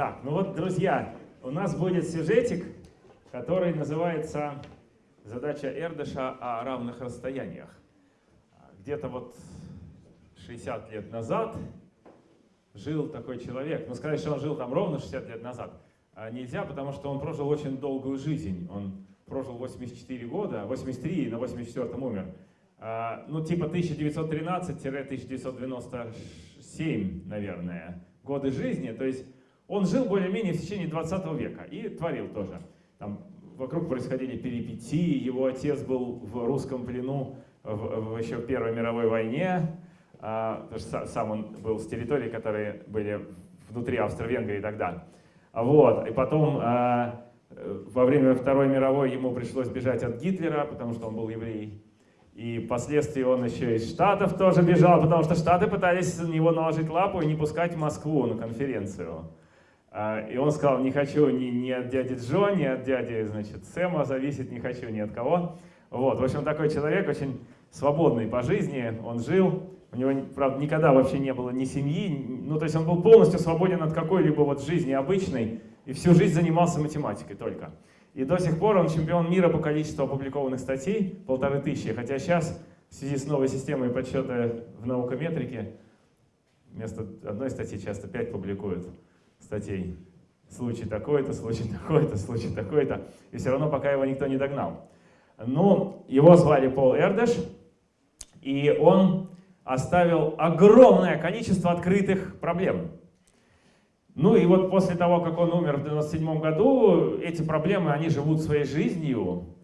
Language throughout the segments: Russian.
Так, ну вот, друзья, у нас будет сюжетик, который называется «Задача Эрдыша о равных расстояниях». Где-то вот 60 лет назад жил такой человек. Ну, сказать, что он жил там ровно 60 лет назад, а нельзя, потому что он прожил очень долгую жизнь. Он прожил 84 года, 83 и на 84 умер. А, ну, типа 1913-1997, наверное, годы жизни. То есть он жил более-менее в течение 20 века и творил тоже. Там вокруг происходили перипетии, его отец был в русском плену в, в еще Первой мировой войне, а, сам он был с территорий, которые были внутри Австро-Венгрии тогда. Вот. И потом а, во время Второй мировой ему пришлось бежать от Гитлера, потому что он был еврей. И впоследствии он еще из Штатов тоже бежал, потому что Штаты пытались на него наложить лапу и не пускать в Москву на конференцию. А, и он сказал, не хочу ни, ни от дяди Джо, ни от дяди значит, Сэма зависеть, не хочу ни от кого. Вот. В общем, такой человек очень свободный по жизни, он жил, у него, правда, никогда вообще не было ни семьи, ну, то есть он был полностью свободен от какой-либо вот жизни обычной, и всю жизнь занимался математикой только. И до сих пор он чемпион мира по количеству опубликованных статей, полторы тысячи, хотя сейчас в связи с новой системой подсчета в наукометрике вместо одной статьи часто пять публикуют статей. Случай такой-то, случай такой-то, случай такой-то. И все равно пока его никто не догнал. Ну, его звали Пол Эрдеш, и он оставил огромное количество открытых проблем. Ну и вот после того, как он умер в 97 году, эти проблемы, они живут своей жизнью.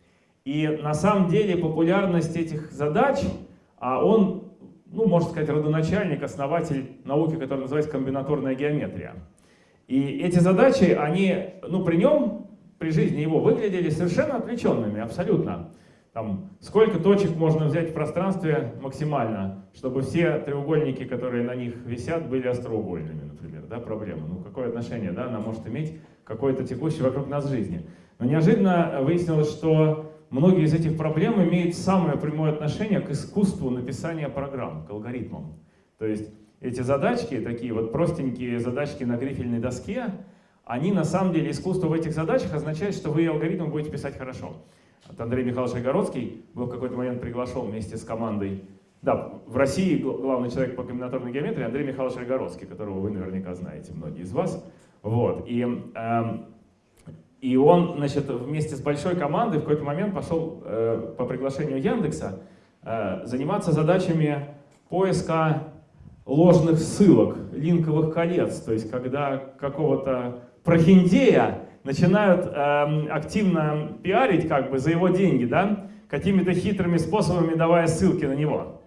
И на самом деле популярность этих задач, а он, ну, можно сказать, родоначальник, основатель науки, которая называется комбинаторная геометрия. И эти задачи, они, ну, при нем, при жизни его, выглядели совершенно отвлеченными, абсолютно. Там, сколько точек можно взять в пространстве максимально, чтобы все треугольники, которые на них висят, были остроугольными, например, да, проблема. Ну, какое отношение, да, она может иметь какой-то текущий вокруг нас жизни. Но неожиданно выяснилось, что многие из этих проблем имеют самое прямое отношение к искусству написания программ, к алгоритмам. То есть эти задачки, такие вот простенькие задачки на грифельной доске, они на самом деле, искусство в этих задачах означает, что вы алгоритм будете писать хорошо. Вот Андрей Михайлович Огородский был в какой-то момент приглашен вместе с командой. Да, в России главный человек по комбинаторной геометрии Андрей Михайлович Огородский, которого вы наверняка знаете, многие из вас. Вот. И, э, и он значит, вместе с большой командой в какой-то момент пошел э, по приглашению Яндекса э, заниматься задачами поиска ложных ссылок, линковых колец, то есть когда какого-то прохиндея начинают э, активно пиарить как бы за его деньги, да, какими-то хитрыми способами давая ссылки на него.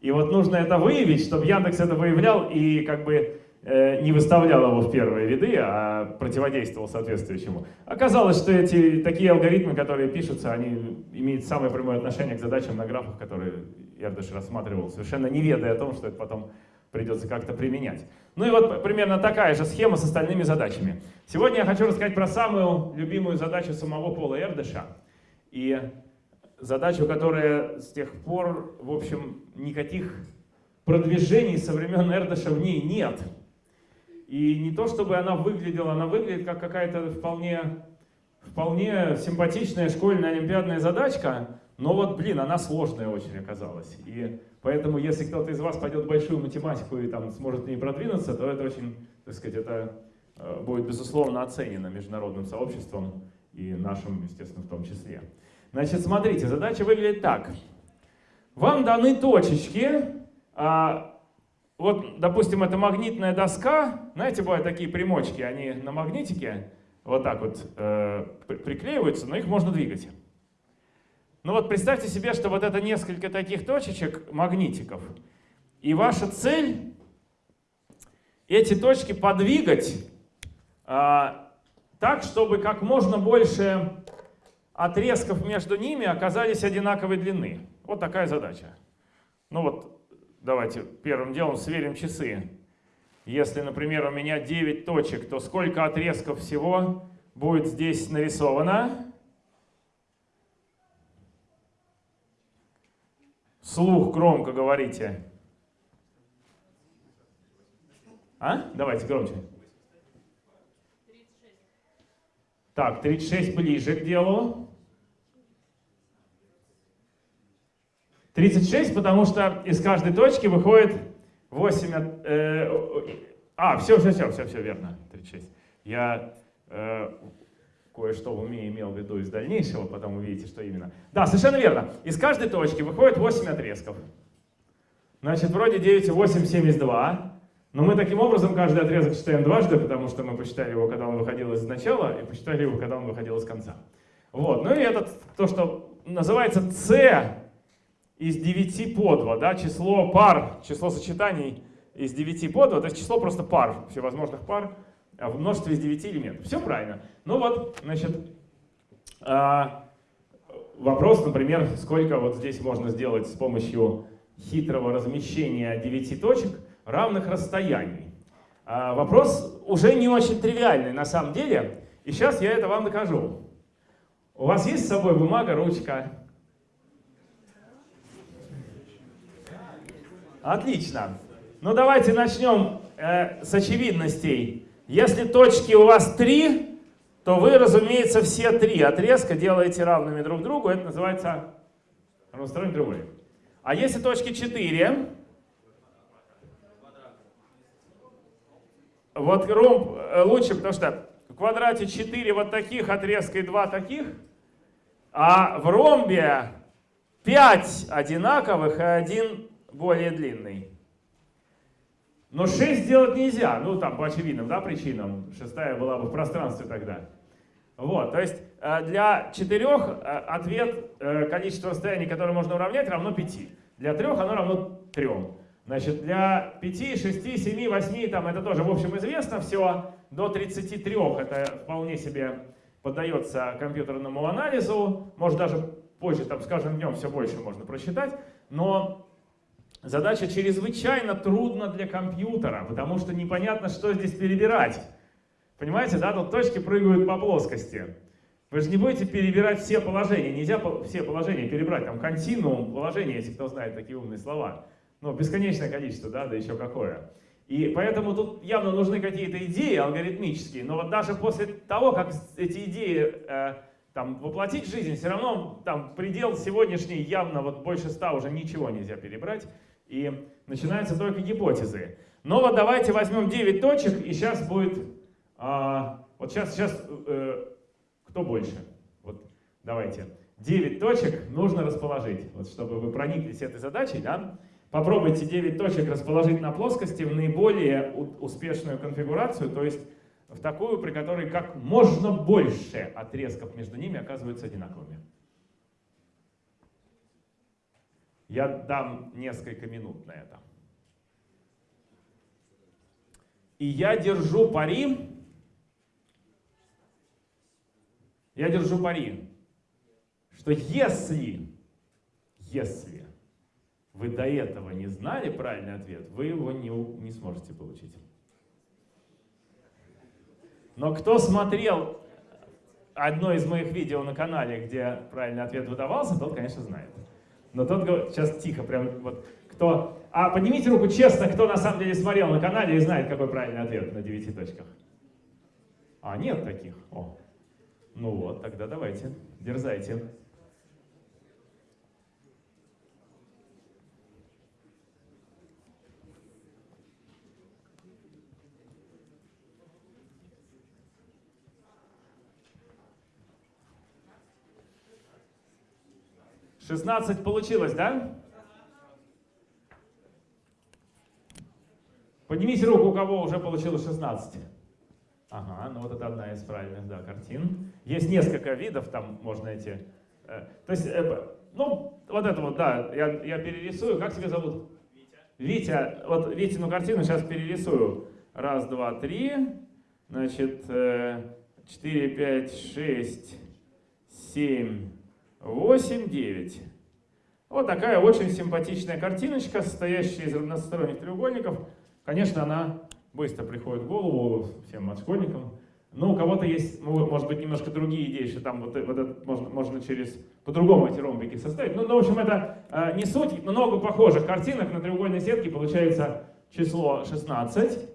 И вот нужно это выявить, чтобы Яндекс это выявлял и как бы э, не выставлял его в первые ряды, а противодействовал соответствующему. Оказалось, что эти такие алгоритмы, которые пишутся, они имеют самое прямое отношение к задачам на графах, которые Эрдыш рассматривал, совершенно не ведая о том, что это потом придется как-то применять. Ну и вот примерно такая же схема с остальными задачами. Сегодня я хочу рассказать про самую любимую задачу самого Пола Эрдыша. И задачу, которая с тех пор, в общем, никаких продвижений со времен Эрдыша в ней нет. И не то, чтобы она выглядела, она выглядит как какая-то вполне, вполне симпатичная школьная олимпиадная задачка, но вот, блин, она сложная очень оказалась. И поэтому, если кто-то из вас пойдет в большую математику и там сможет не продвинуться, то это очень, так сказать, это э, будет, безусловно, оценено международным сообществом и нашим, естественно, в том числе. Значит, смотрите, задача выглядит так. Вам даны точечки, а, вот, допустим, это магнитная доска, знаете, бывают такие примочки, они на магнитике вот так вот э, приклеиваются, но их можно двигать. Ну вот представьте себе, что вот это несколько таких точечек, магнитиков, и ваша цель эти точки подвигать а, так, чтобы как можно больше отрезков между ними оказались одинаковой длины. Вот такая задача. Ну вот, давайте первым делом сверим часы. Если, например, у меня 9 точек, то сколько отрезков всего будет здесь нарисовано? Слух громко говорите. А? Давайте громче. Так, 36 ближе к делу. 36, потому что из каждой точки выходит 8... Э, а, все, все, все, все, все верно. 36. Я э, кое-что в уме имел в виду из дальнейшего, потом увидите, что именно. Да, совершенно верно. Из каждой точки выходит 8 отрезков. Значит, вроде 9 и 8, 72. Но мы таким образом каждый отрезок читаем дважды, потому что мы посчитали его, когда он выходил из начала, и посчитали его, когда он выходил из конца. Вот. Ну и этот, то, что называется c из 9 по 2, да, число пар, число сочетаний из 9 по 2, то есть число просто пар, всевозможных пар а в множестве из 9 элементов. Все правильно. Ну вот, значит, а, вопрос, например, сколько вот здесь можно сделать с помощью хитрого размещения 9 точек равных расстояний. А, вопрос уже не очень тривиальный на самом деле, и сейчас я это вам докажу. У вас есть с собой бумага, ручка? Отлично. Ну давайте начнем э, с очевидностей. Если точки у вас три, то вы, разумеется, все три отрезка делаете равными друг другу. Это называется равносторонний треугольник. А если точки 4, вот ромб э, лучше, потому что в квадрате 4 вот таких отрезка и 2 таких, а в ромбе 5 одинаковых и один более длинный. Но 6 сделать нельзя, ну там по очевидным да, причинам. Шестая была бы в пространстве тогда. Вот, то есть э, для четырех э, ответ э, количество расстояний, которое можно уравнять, равно 5. Для трех оно равно 3. Значит, для 5, 6, 7, 8, там это тоже, в общем, известно все. До 33 это вполне себе поддается компьютерному анализу. Может, даже позже, там, с каждым днем все больше можно просчитать. Но задача чрезвычайно трудна для компьютера, потому что непонятно, что здесь перебирать. Понимаете, да, тут точки прыгают по плоскости. Вы же не будете перебирать все положения, нельзя все положения перебрать, там континуум положения, если кто знает такие умные слова. Ну, бесконечное количество, да, да еще какое. И поэтому тут явно нужны какие-то идеи алгоритмические, но вот даже после того, как эти идеи э, там, воплотить в жизнь, все равно там предел сегодняшний явно вот больше ста уже ничего нельзя перебрать, и начинаются только гипотезы. Но вот давайте возьмем 9 точек, и сейчас будет, а, вот сейчас, сейчас э, кто больше? Вот давайте. 9 точек нужно расположить, вот чтобы вы прониклись этой задачей, да? Попробуйте 9 точек расположить на плоскости в наиболее успешную конфигурацию, то есть в такую, при которой как можно больше отрезков между ними оказываются одинаковыми. Я дам несколько минут на это. И я держу пари, я держу пари, что если, если вы до этого не знали правильный ответ, вы его не, не сможете получить. Но кто смотрел одно из моих видео на канале, где правильный ответ выдавался, тот, конечно, знает. Но тот говорит, сейчас тихо, прям вот, кто... А поднимите руку честно, кто на самом деле смотрел на канале и знает, какой правильный ответ на девяти точках. А, нет таких. О. Ну вот, тогда давайте, дерзайте. 16 получилось, да? Поднимите руку, у кого уже получилось 16. Ага, ну вот это одна из правильных, да, картин. Есть несколько видов, там можно эти... Э, то есть, э, ну, вот это вот, да, я, я перерисую. Как тебя зовут? Витя. Витя, вот Витину картину сейчас перерисую. Раз, два, три, значит, э, 4, 5, 6, 7, 8, 9. Вот такая очень симпатичная картиночка, состоящая из равносторонних треугольников. Конечно, она быстро приходит в голову всем отшкольникам. Но у кого-то есть, может быть, немножко другие идеи, что там вот, вот это можно, можно через по-другому эти ромбики составить. Ну, ну, в общем, это э, не суть. Много похожих картинок на треугольной сетке получается число 16.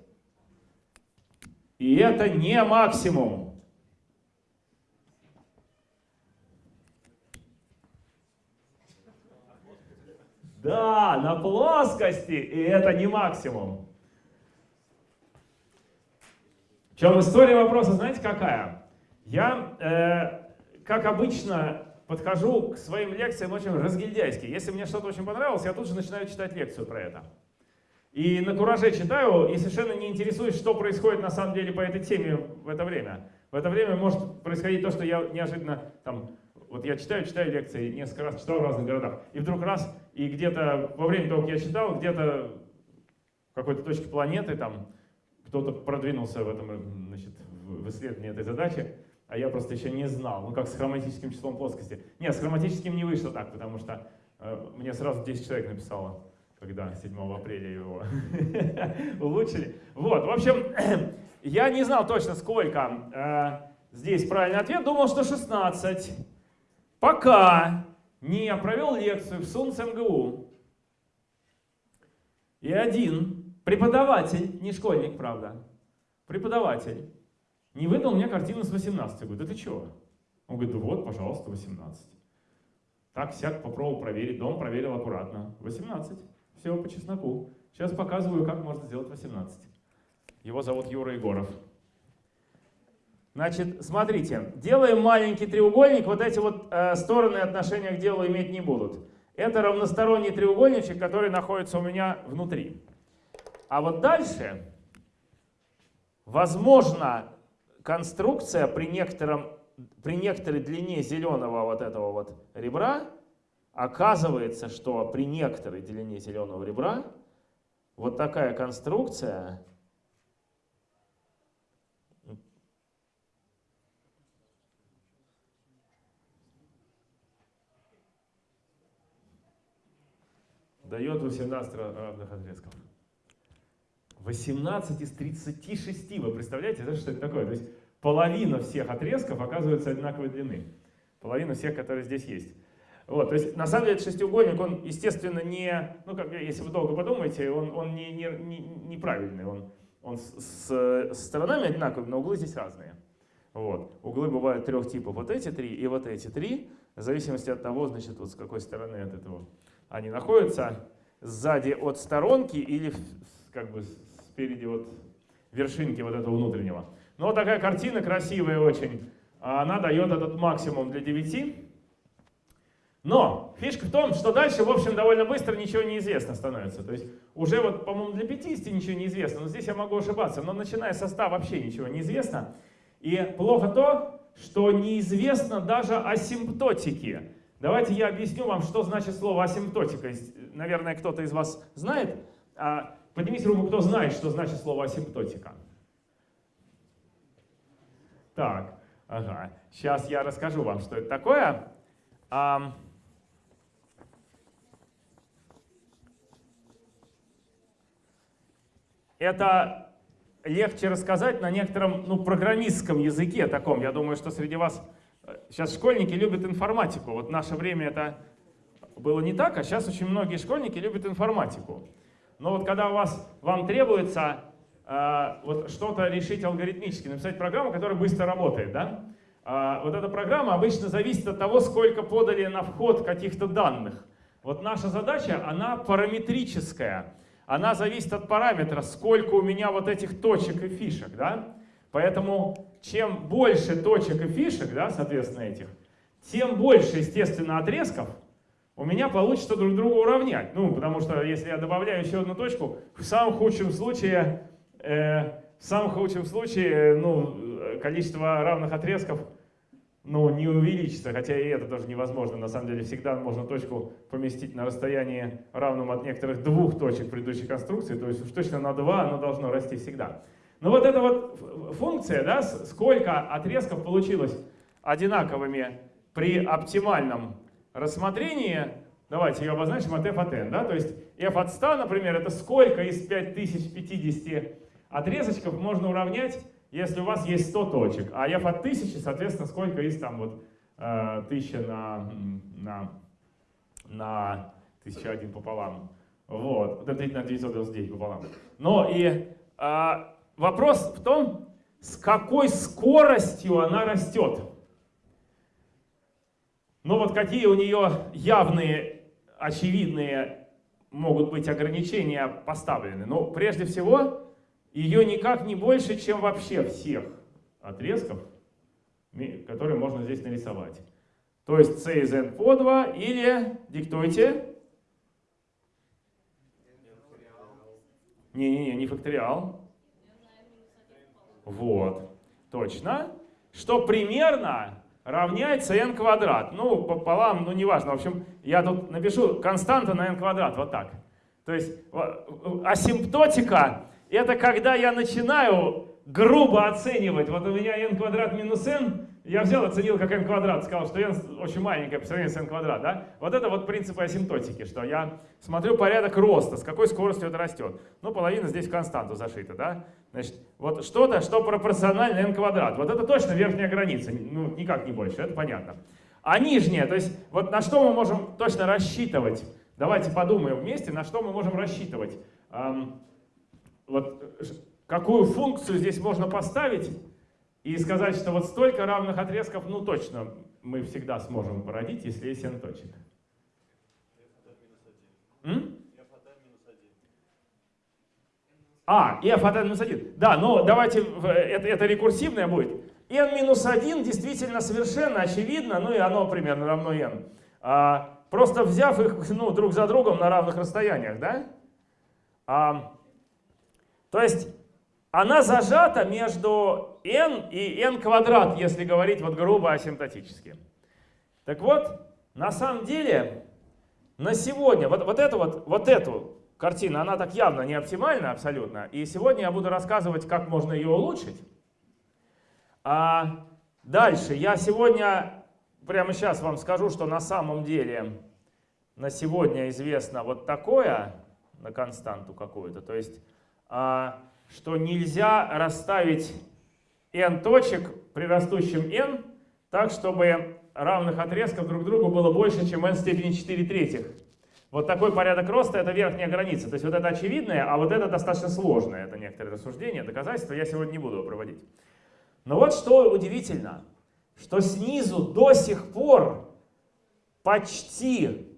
И это не максимум. Да, на плоскости, и это не максимум. В чем история вопроса, знаете какая? Я, э, как обычно, подхожу к своим лекциям очень разгильдяйски. Если мне что-то очень понравилось, я тут же начинаю читать лекцию про это. И на кураже читаю, и совершенно не интересуюсь, что происходит на самом деле по этой теме в это время. В это время может происходить то, что я неожиданно, там, вот я читаю, читаю лекции, несколько раз читал в разных городах, и вдруг раз, и где-то во время того, как я читал, где-то в какой-то точке планеты, там, кто-то продвинулся в этом, значит, в исследовании этой задачи, а я просто еще не знал, ну как с хроматическим числом плоскости. Нет, с хроматическим не вышло так, потому что э, мне сразу 10 человек написало, когда 7 апреля его улучшили. Вот, в общем, я не знал точно сколько э, здесь правильный ответ, думал, что 16. Пока не провел лекцию в СУНС МГУ. И один преподаватель, не школьник, правда, преподаватель, не выдал мне картину с 18. Я говорю, да ты чего? Он говорит, да вот, пожалуйста, 18. Так, всяк попробовал проверить, дом проверил аккуратно. 18. Все по чесноку. Сейчас показываю, как можно сделать 18. Его зовут Юра Егоров. Значит, смотрите, делаем маленький треугольник, вот эти вот э, стороны отношения к делу иметь не будут. Это равносторонний треугольничек, который находится у меня внутри. А вот дальше, возможно, конструкция при, некотором, при некоторой длине зеленого вот этого вот ребра, оказывается, что при некоторой длине зеленого ребра вот такая конструкция дает 18 равных отрезков. 18 из 36, вы представляете, это что это такое? То есть половина всех отрезков оказывается одинаковой длины. Половина всех, которые здесь есть. Вот, то есть на самом деле шестиугольник, он, естественно, не, ну как, если вы долго подумаете, он, он не, не, не, неправильный, он, он с, с сторонами одинаковый, но углы здесь разные. Вот. Углы бывают трех типов, вот эти три и вот эти три, в зависимости от того, значит, вот с какой стороны от этого они находятся, сзади от сторонки или как бы спереди вот вершинки вот этого внутреннего. Но вот такая картина красивая очень. Она дает этот максимум для 9. Но фишка в том, что дальше, в общем, довольно быстро ничего не известно становится. То есть уже вот, по-моему, для 50 ничего не известно, но здесь я могу ошибаться. Но начиная со 100 вообще ничего не известно. И плохо то, что неизвестно даже асимптотики. Давайте я объясню вам, что значит слово асимптотика. Наверное, кто-то из вас знает. А, Поднимите руку, кто знает, что значит слово асимптотика. Так, ага. Сейчас я расскажу вам, что это такое. Это легче рассказать на некотором ну, программистском языке таком. Я думаю, что среди вас сейчас школьники любят информатику. Вот в наше время это было не так, а сейчас очень многие школьники любят информатику. Но вот когда у вас, вам требуется э, вот что-то решить алгоритмически, написать программу, которая быстро работает, да? Э, вот эта программа обычно зависит от того, сколько подали на вход каких-то данных. Вот наша задача, она параметрическая. Она зависит от параметра, сколько у меня вот этих точек и фишек, да? Поэтому чем больше точек и фишек, да, соответственно, этих, тем больше, естественно, отрезков, у меня получится друг друга уравнять. Ну, потому что если я добавляю еще одну точку, в самом худшем случае, э, в самом худшем случае, ну, количество равных отрезков ну, не увеличится, хотя и это тоже невозможно. На самом деле всегда можно точку поместить на расстоянии равном от некоторых двух точек предыдущей конструкции, то есть уж точно на 2 оно должно расти всегда. Но вот эта вот функция, да, сколько отрезков получилось одинаковыми при оптимальном рассмотрение, давайте ее обозначим от f от n, да, то есть f от 100, например, это сколько из 5050 отрезочков можно уравнять, если у вас есть 100 точек, а f от 1000, соответственно, сколько из там вот 1000 э, на, на, на 1001 пополам. Вот, это на 999 пополам. Но и а, вопрос в том, с какой скоростью она растет. Но вот какие у нее явные, очевидные могут быть ограничения поставлены. Но прежде всего, ее никак не больше, чем вообще всех отрезков, которые можно здесь нарисовать. То есть c из n по 2 или, диктуйте. Не-не-не, не факториал. Вот, точно. Что примерно равняется n квадрат. Ну, пополам, ну неважно. В общем, я тут напишу константа на n квадрат, вот так. То есть асимптотика — это когда я начинаю грубо оценивать. Вот у меня n квадрат минус n, я взял, оценил как n квадрат, сказал, что n очень маленькая по сравнению с n квадрат. Да? Вот это вот принцип асимптотики, что я смотрю порядок роста, с какой скоростью это растет. Ну, половина здесь в константу зашита. Да? Значит, вот что-то, что пропорционально n квадрат. Вот это точно верхняя граница, ну никак не больше, это понятно. А нижняя, то есть вот на что мы можем точно рассчитывать? Давайте подумаем вместе, на что мы можем рассчитывать. Эм, вот какую функцию здесь можно поставить и сказать, что вот столько равных отрезков, ну точно мы всегда сможем породить, если есть n точек. М? А, f от n минус 1. Да, но давайте, это, это рекурсивное будет. n минус 1 действительно совершенно очевидно, ну и оно примерно равно n. А, просто взяв их ну, друг за другом на равных расстояниях, да? А, то есть она зажата между n и n квадрат, если говорить вот грубо асимптотически. Так вот, на самом деле, на сегодня, вот, вот, эту, вот, вот эту картину, она так явно не оптимальна абсолютно, и сегодня я буду рассказывать, как можно ее улучшить. А дальше, я сегодня, прямо сейчас вам скажу, что на самом деле на сегодня известно вот такое, на константу какую-то, то есть а, что нельзя расставить n точек при растущем n так, чтобы равных отрезков друг другу было больше, чем n в степени 4 третьих. Вот такой порядок роста — это верхняя граница. То есть вот это очевидное, а вот это достаточно сложное. Это некоторые рассуждения, доказательства. Я сегодня не буду проводить. Но вот что удивительно, что снизу до сих пор почти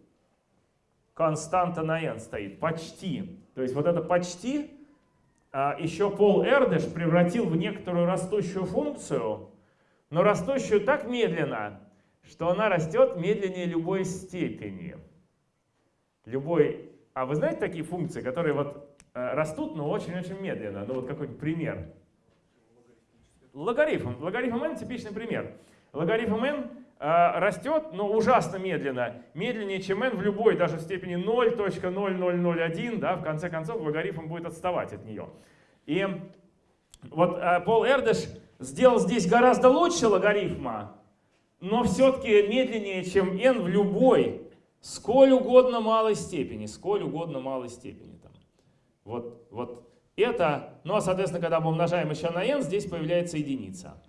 константа на n стоит. Почти. То есть вот это почти а, еще Пол Эрдеш превратил в некоторую растущую функцию, но растущую так медленно, что она растет медленнее любой степени. Любой... А вы знаете такие функции, которые вот э, растут, но очень-очень медленно? Ну вот какой-нибудь пример. Логарифм. Логарифм n типичный пример. Логарифм n э, растет, но ужасно медленно. Медленнее, чем n в любой, даже в степени 0.0001. Да, в конце концов, логарифм будет отставать от нее. И вот э, Пол Эрдеш сделал здесь гораздо лучше логарифма, но все-таки медленнее, чем n в любой, сколь угодно малой степени, сколь угодно малой степени. Там. Вот, вот это, ну а соответственно, когда мы умножаем еще на n, здесь появляется единица.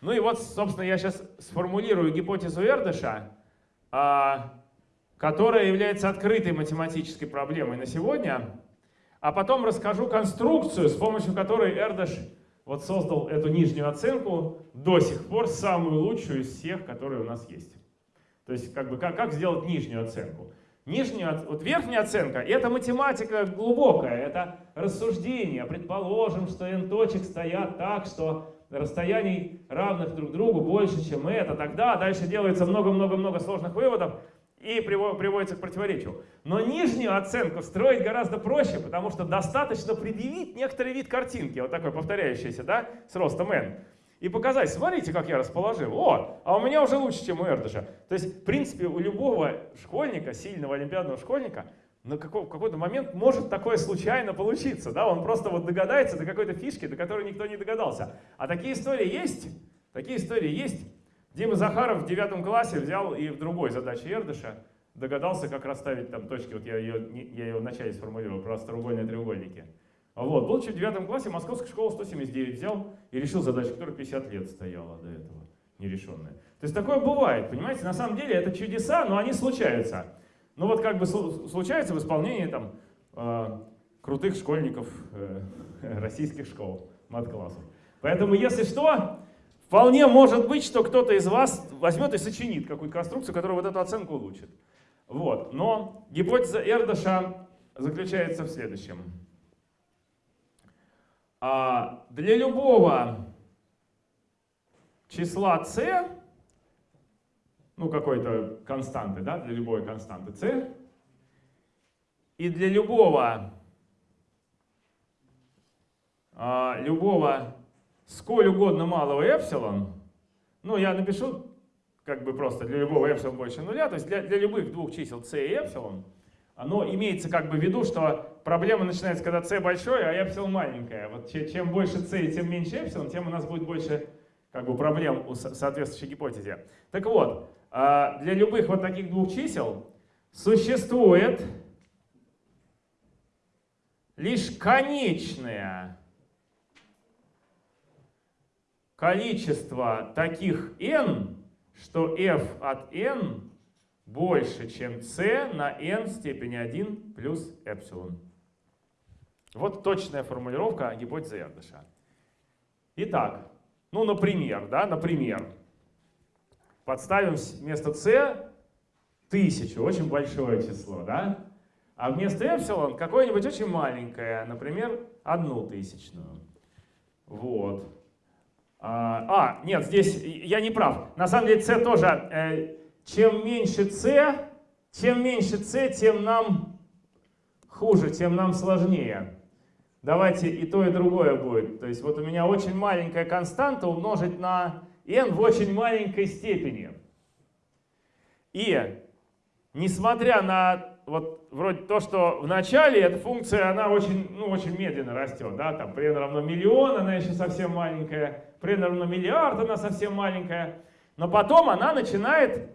Ну и вот, собственно, я сейчас сформулирую гипотезу Эрдыша, а, которая является открытой математической проблемой на сегодня, а потом расскажу конструкцию, с помощью которой Эрдыш вот создал эту нижнюю оценку, до сих пор самую лучшую из всех, которые у нас есть. То есть как, бы, как, как сделать нижнюю оценку? Нижнюю, вот верхняя оценка — это математика глубокая, это рассуждение. Предположим, что n точек стоят так, что расстояний равных друг другу больше, чем это, тогда дальше делается много-много-много сложных выводов и приводится к противоречию. Но нижнюю оценку строить гораздо проще, потому что достаточно предъявить некоторый вид картинки, вот такой повторяющийся, да, с ростом n, и показать, смотрите, как я расположил. О, а у меня уже лучше, чем у Эрдыша. То есть, в принципе, у любого школьника, сильного олимпиадного школьника, на какой, какой-то момент может такое случайно получиться. Да? Он просто вот догадается до какой-то фишки, до которой никто не догадался. А такие истории есть. Такие истории есть. Дима Захаров в девятом классе взял и в другой задаче Эрдыша догадался, как расставить там точки. Вот я ее, я ее вначале сформулировал, про треугольные треугольники. Вот. Будучи в девятом классе, Московская школа 179 взял и решил задачу, которая 50 лет стояла до этого, нерешенная. То есть такое бывает, понимаете? На самом деле это чудеса, но они случаются. Ну вот как бы случается в исполнении там э, крутых школьников э, российских школ, мат-классов. Поэтому если что, вполне может быть, что кто-то из вас возьмет и сочинит какую-то конструкцию, которая вот эту оценку улучшит. Вот. Но гипотеза Эрдыша заключается в следующем. А для любого числа c, ну какой-то константы, да, для любой константы c, и для любого, а, любого сколь угодно малого эпсилон, ну я напишу как бы просто для любого эпсилон больше нуля, то есть для, для любых двух чисел c и эпсилон, оно имеется как бы в виду, что проблема начинается, когда c большое, а эпсилон маленькое. Вот чем больше c, тем меньше эпсилон, тем у нас будет больше как бы, проблем у соответствующей гипотезе. Так вот, а, для любых вот таких двух чисел существует лишь конечное количество таких n, что f от n больше, чем c на n в степени 1 плюс эпсилон. Вот точная формулировка гипотезы Эрдыша. Итак, ну, например, да, например, подставим вместо c тысячу, очень большое число, да? А вместо эпсилон какое-нибудь очень маленькое, например, одну тысячную. Вот. А, а, нет, здесь я не прав. На самом деле c тоже, э, чем меньше c, чем меньше c, тем нам хуже, тем нам сложнее. Давайте и то, и другое будет. То есть вот у меня очень маленькая константа умножить на n в очень маленькой степени. И несмотря на вот вроде то, что в начале эта функция, она очень, ну, очень медленно растет, да, там при n равно миллион, она еще совсем маленькая, при n равно миллиард, она совсем маленькая, но потом она начинает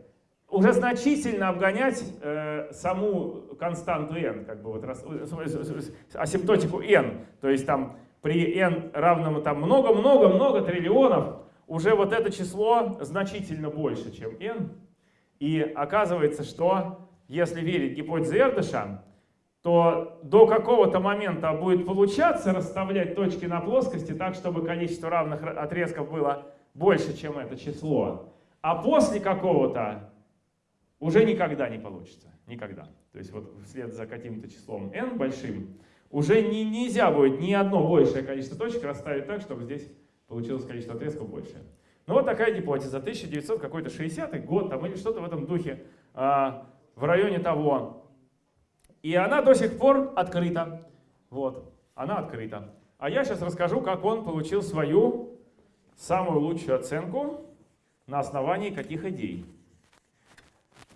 уже значительно обгонять э, саму константу n, как бы вот рас, асимптотику n. То есть там при n равном там много-много-много триллионов уже вот это число значительно больше, чем n. И оказывается, что если верить гипотезе Эрдыша, то до какого-то момента будет получаться расставлять точки на плоскости так, чтобы количество равных отрезков было больше, чем это число. А после какого-то уже никогда не получится. Никогда. То есть вот вслед за каким-то числом n большим уже не, нельзя будет ни одно большее количество точек расставить так, чтобы здесь получилось количество отрезков больше. Ну вот такая гипотеза. 1900 какой-то 60 год там или что-то в этом духе, а, в районе того. И она до сих пор открыта. Вот, она открыта. А я сейчас расскажу, как он получил свою самую лучшую оценку на основании каких идей.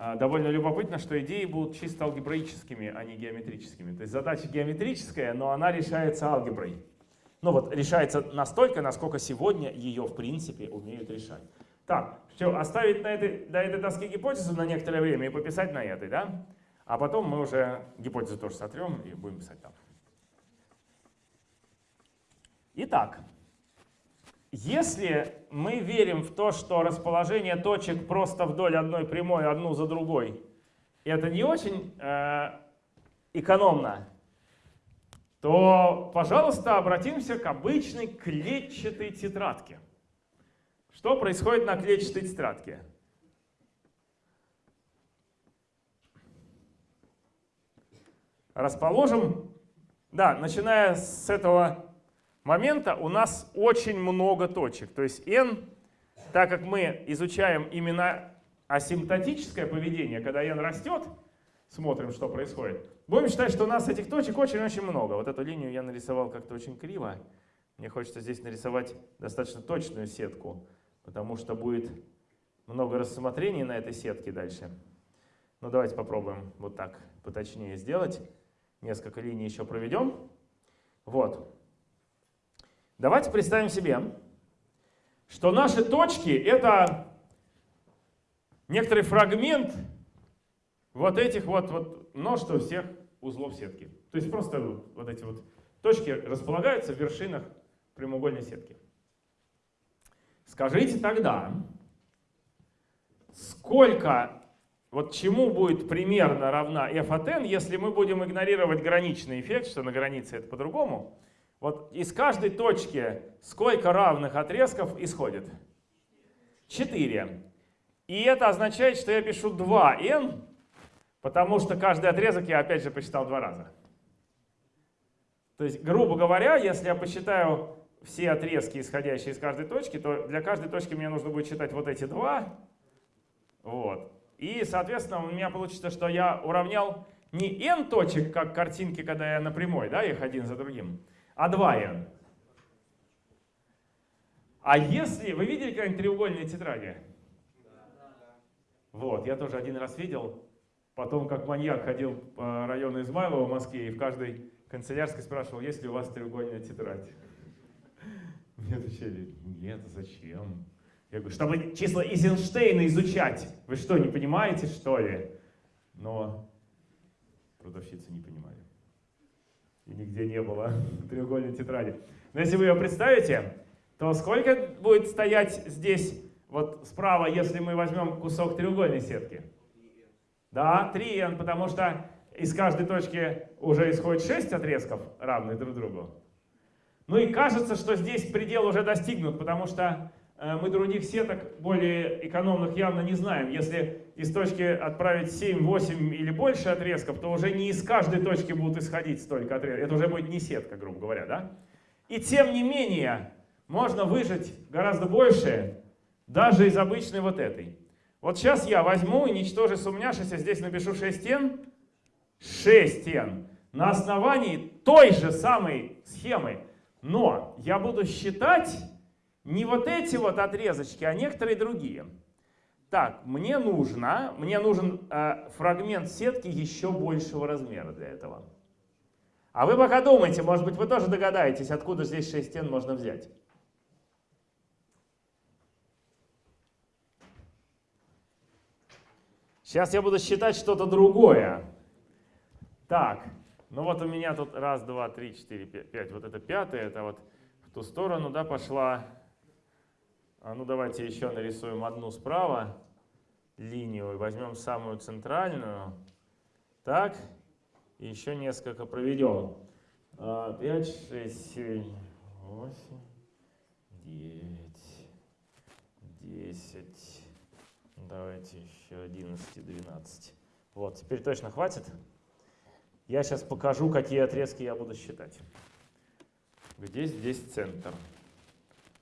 А, довольно любопытно, что идеи будут чисто алгебраическими, а не геометрическими. То есть задача геометрическая, но она решается алгеброй. Ну вот, решается настолько, насколько сегодня ее, в принципе, умеют решать. Так, все, оставить на этой, до этой доски гипотезу на некоторое время и пописать на этой, да? А потом мы уже гипотезу тоже сотрем и будем писать там. Итак, если мы верим в то, что расположение точек просто вдоль одной прямой, одну за другой, это не очень э, экономно, то, пожалуйста, обратимся к обычной клетчатой тетрадке. Что происходит на клетчатой тетрадке? Расположим, да, начиная с этого момента у нас очень много точек. То есть n, так как мы изучаем именно асимптотическое поведение, когда n растет, смотрим, что происходит, будем считать, что у нас этих точек очень-очень много. Вот эту линию я нарисовал как-то очень криво. Мне хочется здесь нарисовать достаточно точную сетку, потому что будет много рассмотрений на этой сетке дальше. Ну давайте попробуем вот так поточнее сделать. Несколько линий еще проведем. Вот. Давайте представим себе, что наши точки — это некоторый фрагмент вот этих вот, вот множества всех узлов сетки. То есть просто вот эти вот точки располагаются в вершинах прямоугольной сетки. Скажите тогда, сколько, вот чему будет примерно равна f от n, если мы будем игнорировать граничный эффект, что на границе это по-другому, вот из каждой точки сколько равных отрезков исходит? 4. И это означает, что я пишу 2n, потому что каждый отрезок я опять же посчитал два раза. То есть, грубо говоря, если я посчитаю все отрезки, исходящие из каждой точки, то для каждой точки мне нужно будет считать вот эти два. Вот. И, соответственно, у меня получится, что я уравнял не n точек, как картинки, когда я на прямой, да, их один за другим, а 2n. А если... Вы видели когда-нибудь треугольные тетради? Вот, я тоже один раз видел. Потом, как маньяк, ходил по району Измайлова в Москве и в каждой канцелярской спрашивал, есть ли у вас треугольная тетрадь. Мне отвечали, нет, зачем? Я говорю, чтобы числа Эйзенштейна изучать. Вы что, не понимаете, что ли? Но продавщицы не понимали. И нигде не было треугольной тетради. Но если вы ее представите, то сколько будет стоять здесь, вот справа, если мы возьмем кусок треугольной сетки? Да, 3n, потому что из каждой точки уже исходит 6 отрезков, равные друг другу. Ну и кажется, что здесь предел уже достигнут, потому что мы других сеток более экономных явно не знаем. Если из точки отправить 7, 8 или больше отрезков, то уже не из каждой точки будут исходить столько отрезков. Это уже будет не сетка, грубо говоря, да? И тем не менее, можно выжать гораздо больше даже из обычной вот этой. Вот сейчас я возьму и ничтоже сумняшися, здесь напишу 6n, 6n, на основании той же самой схемы. Но я буду считать не вот эти вот отрезочки, а некоторые другие. Так, мне нужно, мне нужен э, фрагмент сетки еще большего размера для этого. А вы пока думайте, может быть, вы тоже догадаетесь, откуда здесь 6 стен можно взять. Сейчас я буду считать что-то другое. Так, ну вот у меня тут раз, два, три, четыре, пять. Вот это пятое, это вот в ту сторону, да, пошла. А ну давайте еще нарисуем одну справа линию. Возьмем самую центральную. Так, и еще несколько проведем. 5, 6, 7, 8, 9, 10, Давайте еще 11 и 12. Вот, теперь точно хватит. Я сейчас покажу, какие отрезки я буду считать. Где здесь центр?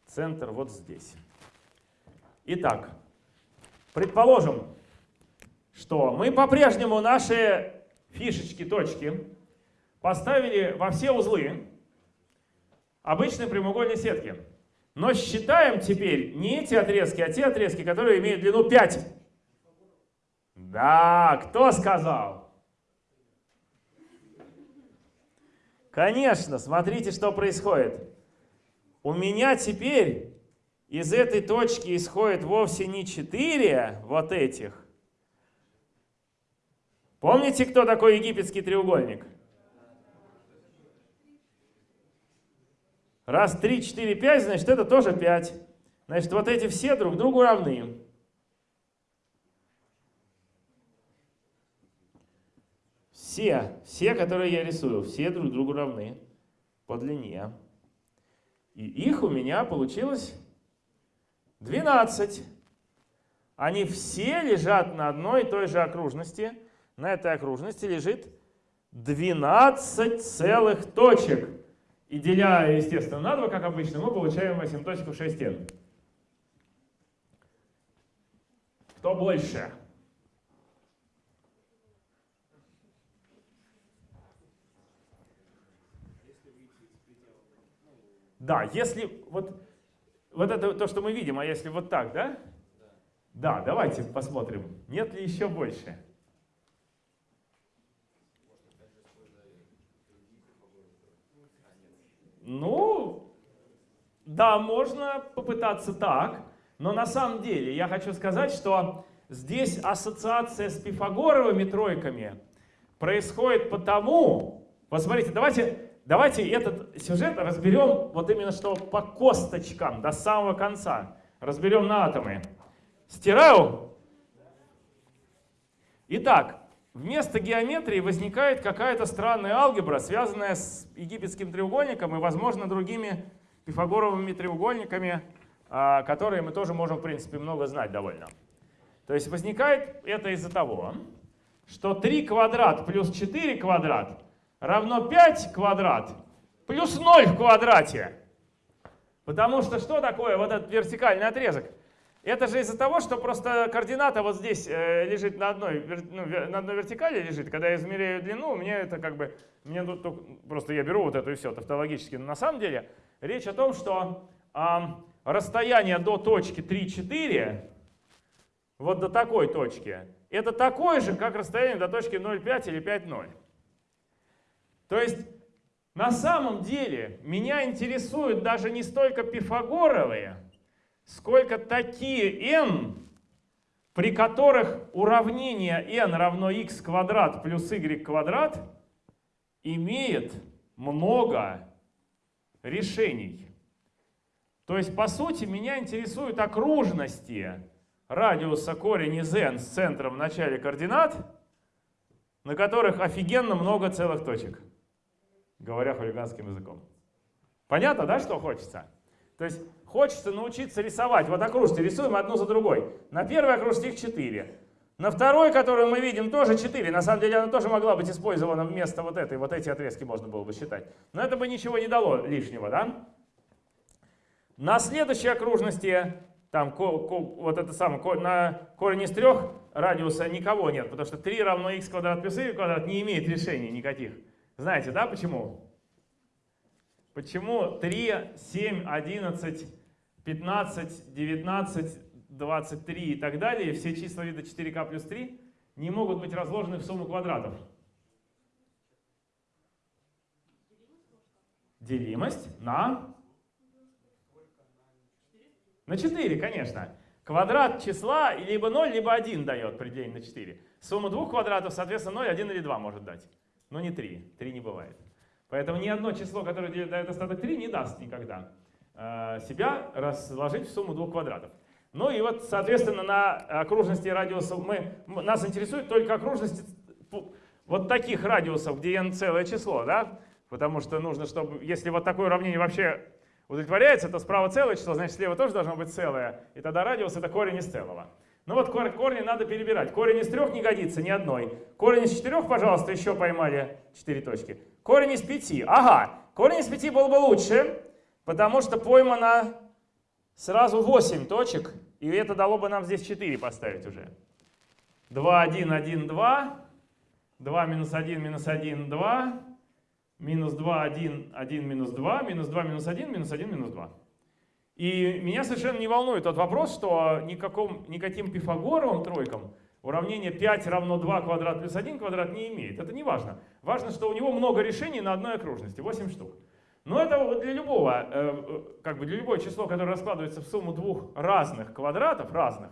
Центр вот здесь. Итак, предположим, что мы по-прежнему наши фишечки, точки поставили во все узлы обычной прямоугольной сетки. Но считаем теперь не эти отрезки, а те отрезки, которые имеют длину 5. Да, кто сказал? Конечно, смотрите, что происходит. У меня теперь из этой точки исходит вовсе не 4 вот этих. Помните, кто такой египетский треугольник? Раз 3, 4, 5, значит это тоже 5. Значит вот эти все друг другу равны. Все, все, которые я рисую, все друг другу равны по длине. И их у меня получилось 12. Они все лежат на одной и той же окружности. На этой окружности лежит 12 целых точек. И деля, естественно, на 2, как обычно, мы получаем асимптотику 6n. Кто больше? Да, если вот, вот это то, что мы видим, а если вот так, да? Да, давайте посмотрим, нет ли еще больше. Ну, да, можно попытаться так, но на самом деле я хочу сказать, что здесь ассоциация с пифагоровыми тройками происходит потому, посмотрите, давайте, давайте этот сюжет разберем вот именно что по косточкам до самого конца. Разберем на атомы. Стираю. Итак, Вместо геометрии возникает какая-то странная алгебра, связанная с египетским треугольником и, возможно, другими пифагоровыми треугольниками, а, которые мы тоже можем, в принципе, много знать довольно. То есть возникает это из-за того, что 3 квадрат плюс 4 квадрат равно 5 квадрат плюс 0 в квадрате. Потому что что такое вот этот вертикальный отрезок? Это же из-за того, что просто координата вот здесь э, лежит на одной, ну, на одной вертикали лежит. Когда я измеряю длину, мне это как бы, мне тут просто я беру вот эту и все тавтологически. Но на самом деле речь о том, что э, расстояние до точки 3,4, вот до такой точки, это такое же, как расстояние до точки 0,5 или 5,0. То есть на самом деле меня интересуют даже не столько пифагоровые, сколько такие n, при которых уравнение n равно x квадрат плюс y квадрат имеет много решений. То есть, по сути, меня интересуют окружности радиуса корень из n с центром в начале координат, на которых офигенно много целых точек говоря хулиганским языком. Понятно, да, что хочется? То есть хочется научиться рисовать. Вот окружности рисуем одну за другой. На первой окружности их 4. На второй, которую мы видим, тоже 4. На самом деле она тоже могла быть использована вместо вот этой. Вот эти отрезки можно было бы считать. Но это бы ничего не дало лишнего, да? На следующей окружности, там, вот это самое, на корень из трех радиуса никого нет, потому что 3 равно x квадрат плюс y квадрат не имеет решений никаких. Знаете, да, почему? Почему 3, 7, 11, 15, 19, 23 и так далее, все числа вида 4k плюс 3 не могут быть разложены в сумму квадратов? Делимость на? На 4, конечно. Квадрат числа либо 0, либо 1 дает при делении на 4. Сумма двух квадратов, соответственно, 0, 1 или 2 может дать но не 3. 3 не бывает. Поэтому ни одно число, которое дает остаток 3, не даст никогда э, себя разложить в сумму двух квадратов. Ну и вот, соответственно, на окружности радиусов мы, нас интересует только окружности вот таких радиусов, где n целое число, да? Потому что нужно, чтобы, если вот такое уравнение вообще удовлетворяется, то справа целое число, значит слева тоже должно быть целое. И тогда радиус это корень из целого. Ну вот корни надо перебирать. Корень из трех не годится ни одной. Корень из четырех, пожалуйста, еще поймали четыре точки. Корень из пяти. Ага, корень из пяти был бы лучше, потому что поймано сразу 8 точек, и это дало бы нам здесь 4 поставить уже. 2, 1, 1, 2. 2 минус 1, минус 1, 2. Минус 2, 1, 1, минус 2. Минус 2, минус 1, минус 1, минус 2. И меня совершенно не волнует тот вопрос, что никаком, никаким пифагоровым тройкам уравнение 5 равно 2 квадрат плюс 1 квадрат не имеет. Это не важно. Важно, что у него много решений на одной окружности, 8 штук. Но это для любого, э, э, как бы для любого число, которое раскладывается в сумму двух разных квадратов, разных,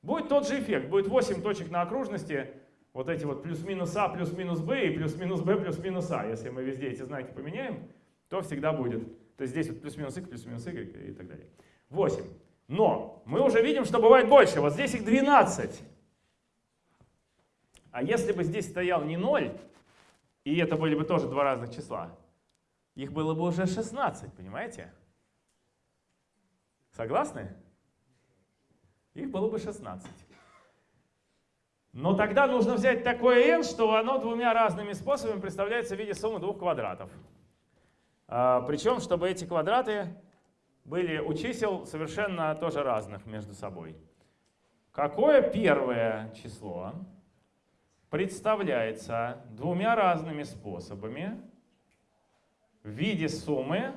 будет тот же эффект. Будет 8 точек на окружности, вот эти вот плюс-минус а, плюс-минус b и плюс-минус b, плюс-минус а. Если мы везде эти знаки поменяем, то всегда будет. То есть здесь вот плюс-минус x, плюс-минус y и так далее. 8. Но мы уже видим, что бывает больше. Вот здесь их 12. А если бы здесь стоял не 0, и это были бы тоже два разных числа, их было бы уже 16, понимаете? Согласны? Их было бы 16. Но тогда нужно взять такое n, что оно двумя разными способами представляется в виде суммы двух квадратов. А, Причем, чтобы эти квадраты были у чисел совершенно тоже разных между собой. Какое первое число представляется двумя разными способами в виде суммы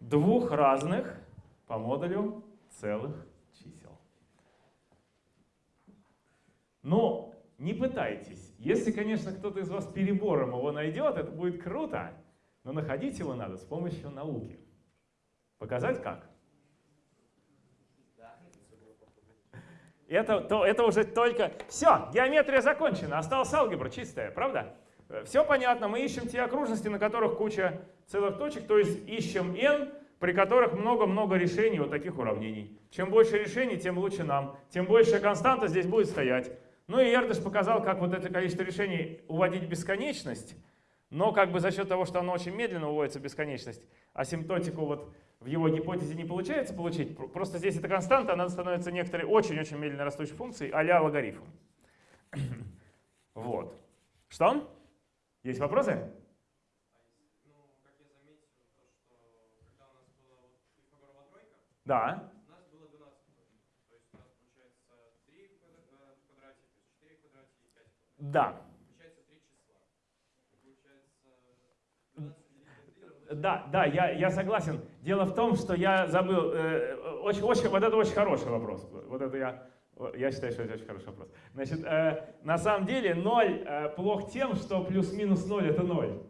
двух разных по модулю целых чисел? Но не пытайтесь. Если, конечно, кто-то из вас перебором его найдет, это будет круто. Но находить его надо с помощью науки. Показать как? Это, то, это уже только... Все, геометрия закончена, осталась алгебра чистая, правда? Все понятно, мы ищем те окружности, на которых куча целых точек, то есть ищем n, при которых много-много решений вот таких уравнений. Чем больше решений, тем лучше нам, тем больше константа здесь будет стоять. Ну и Эрдыш показал, как вот это количество решений уводить в бесконечность. Но как бы за счет того, что оно очень медленно уводится в бесконечность, асимптотику вот в его гипотезе не получается получить, просто здесь эта константа, она становится некоторой очень-очень медленно растущей функцией а-ля логарифм. вот. Что? Есть вопросы? Да. У нас было 12 То есть у нас получается 3 в квадрате, плюс 4 в квадрате и 5 в квадрате. Да. Да, да, я, я согласен. Дело в том, что я забыл, э, очень, очень, вот это очень хороший вопрос. Вот это я, я считаю, что это очень хороший вопрос. Значит, э, на самом деле 0 э, плох тем, что плюс-минус 0 это 0.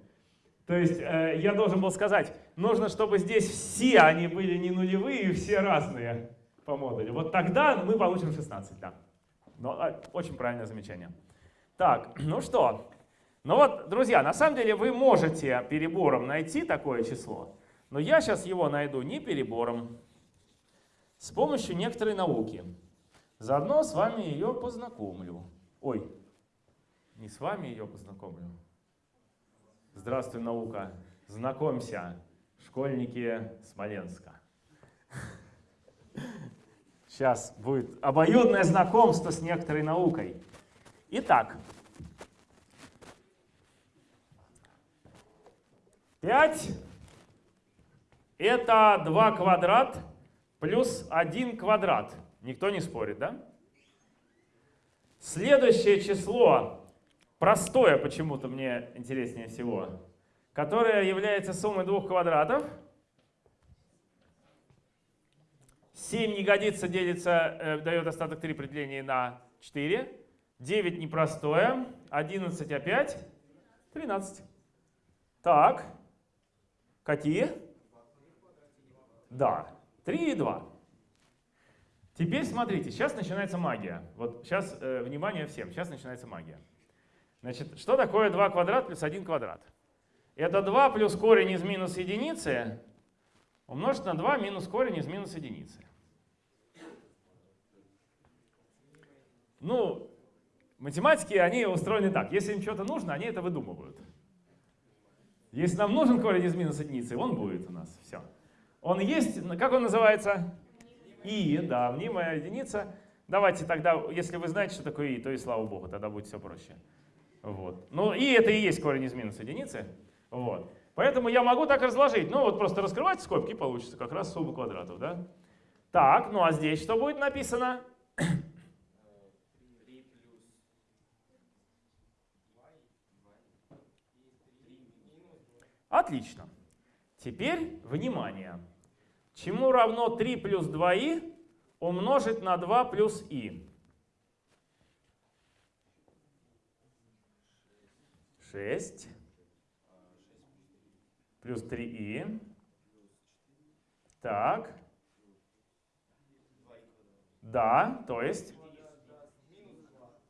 То есть э, я должен был сказать, нужно, чтобы здесь все они были не нулевые все разные по модулю. Вот тогда мы получим 16, да. Но, э, очень правильное замечание. Так, ну что, ну вот, друзья, на самом деле вы можете перебором найти такое число, но я сейчас его найду не перебором, с помощью некоторой науки. Заодно с вами ее познакомлю. Ой, не с вами ее познакомлю. Здравствуй, наука. Знакомься, школьники Смоленска. Сейчас будет обоюдное знакомство с некоторой наукой. Итак, 5 это 2 квадрат плюс 1 квадрат. Никто не спорит, да? Следующее число, простое почему-то мне интереснее всего, которое является суммой двух квадратов. 7 не годится, делится, э, дает остаток 3 при делении на 4. 9 непростое, 11 опять, 13. Так, какие? Да, 3 и 2. Теперь смотрите, сейчас начинается магия. Вот сейчас, э, внимание всем, сейчас начинается магия. Значит, что такое 2 квадрат плюс 1 квадрат? Это 2 плюс корень из минус единицы умножить на 2 минус корень из минус единицы. Ну, математики, они устроены так. Если им что-то нужно, они это выдумывают. Если нам нужен корень из минус единицы, он будет у нас. Все. Он есть, как он называется? И, да, мнимая единица. Давайте тогда, если вы знаете, что такое и, то и слава богу, тогда будет все проще. Вот. Ну, и это и есть корень из минус единицы. Вот. Поэтому я могу так разложить. Ну, вот просто раскрывать скобки, получится как раз сумма квадратов, да? Так, ну а здесь что будет написано? 3 плюс 2 и 2 и 3 минус 2. Отлично. Теперь, внимание. Чему равно 3 плюс 2i умножить на 2 плюс i? 6 плюс 3i. Так. Да, то есть?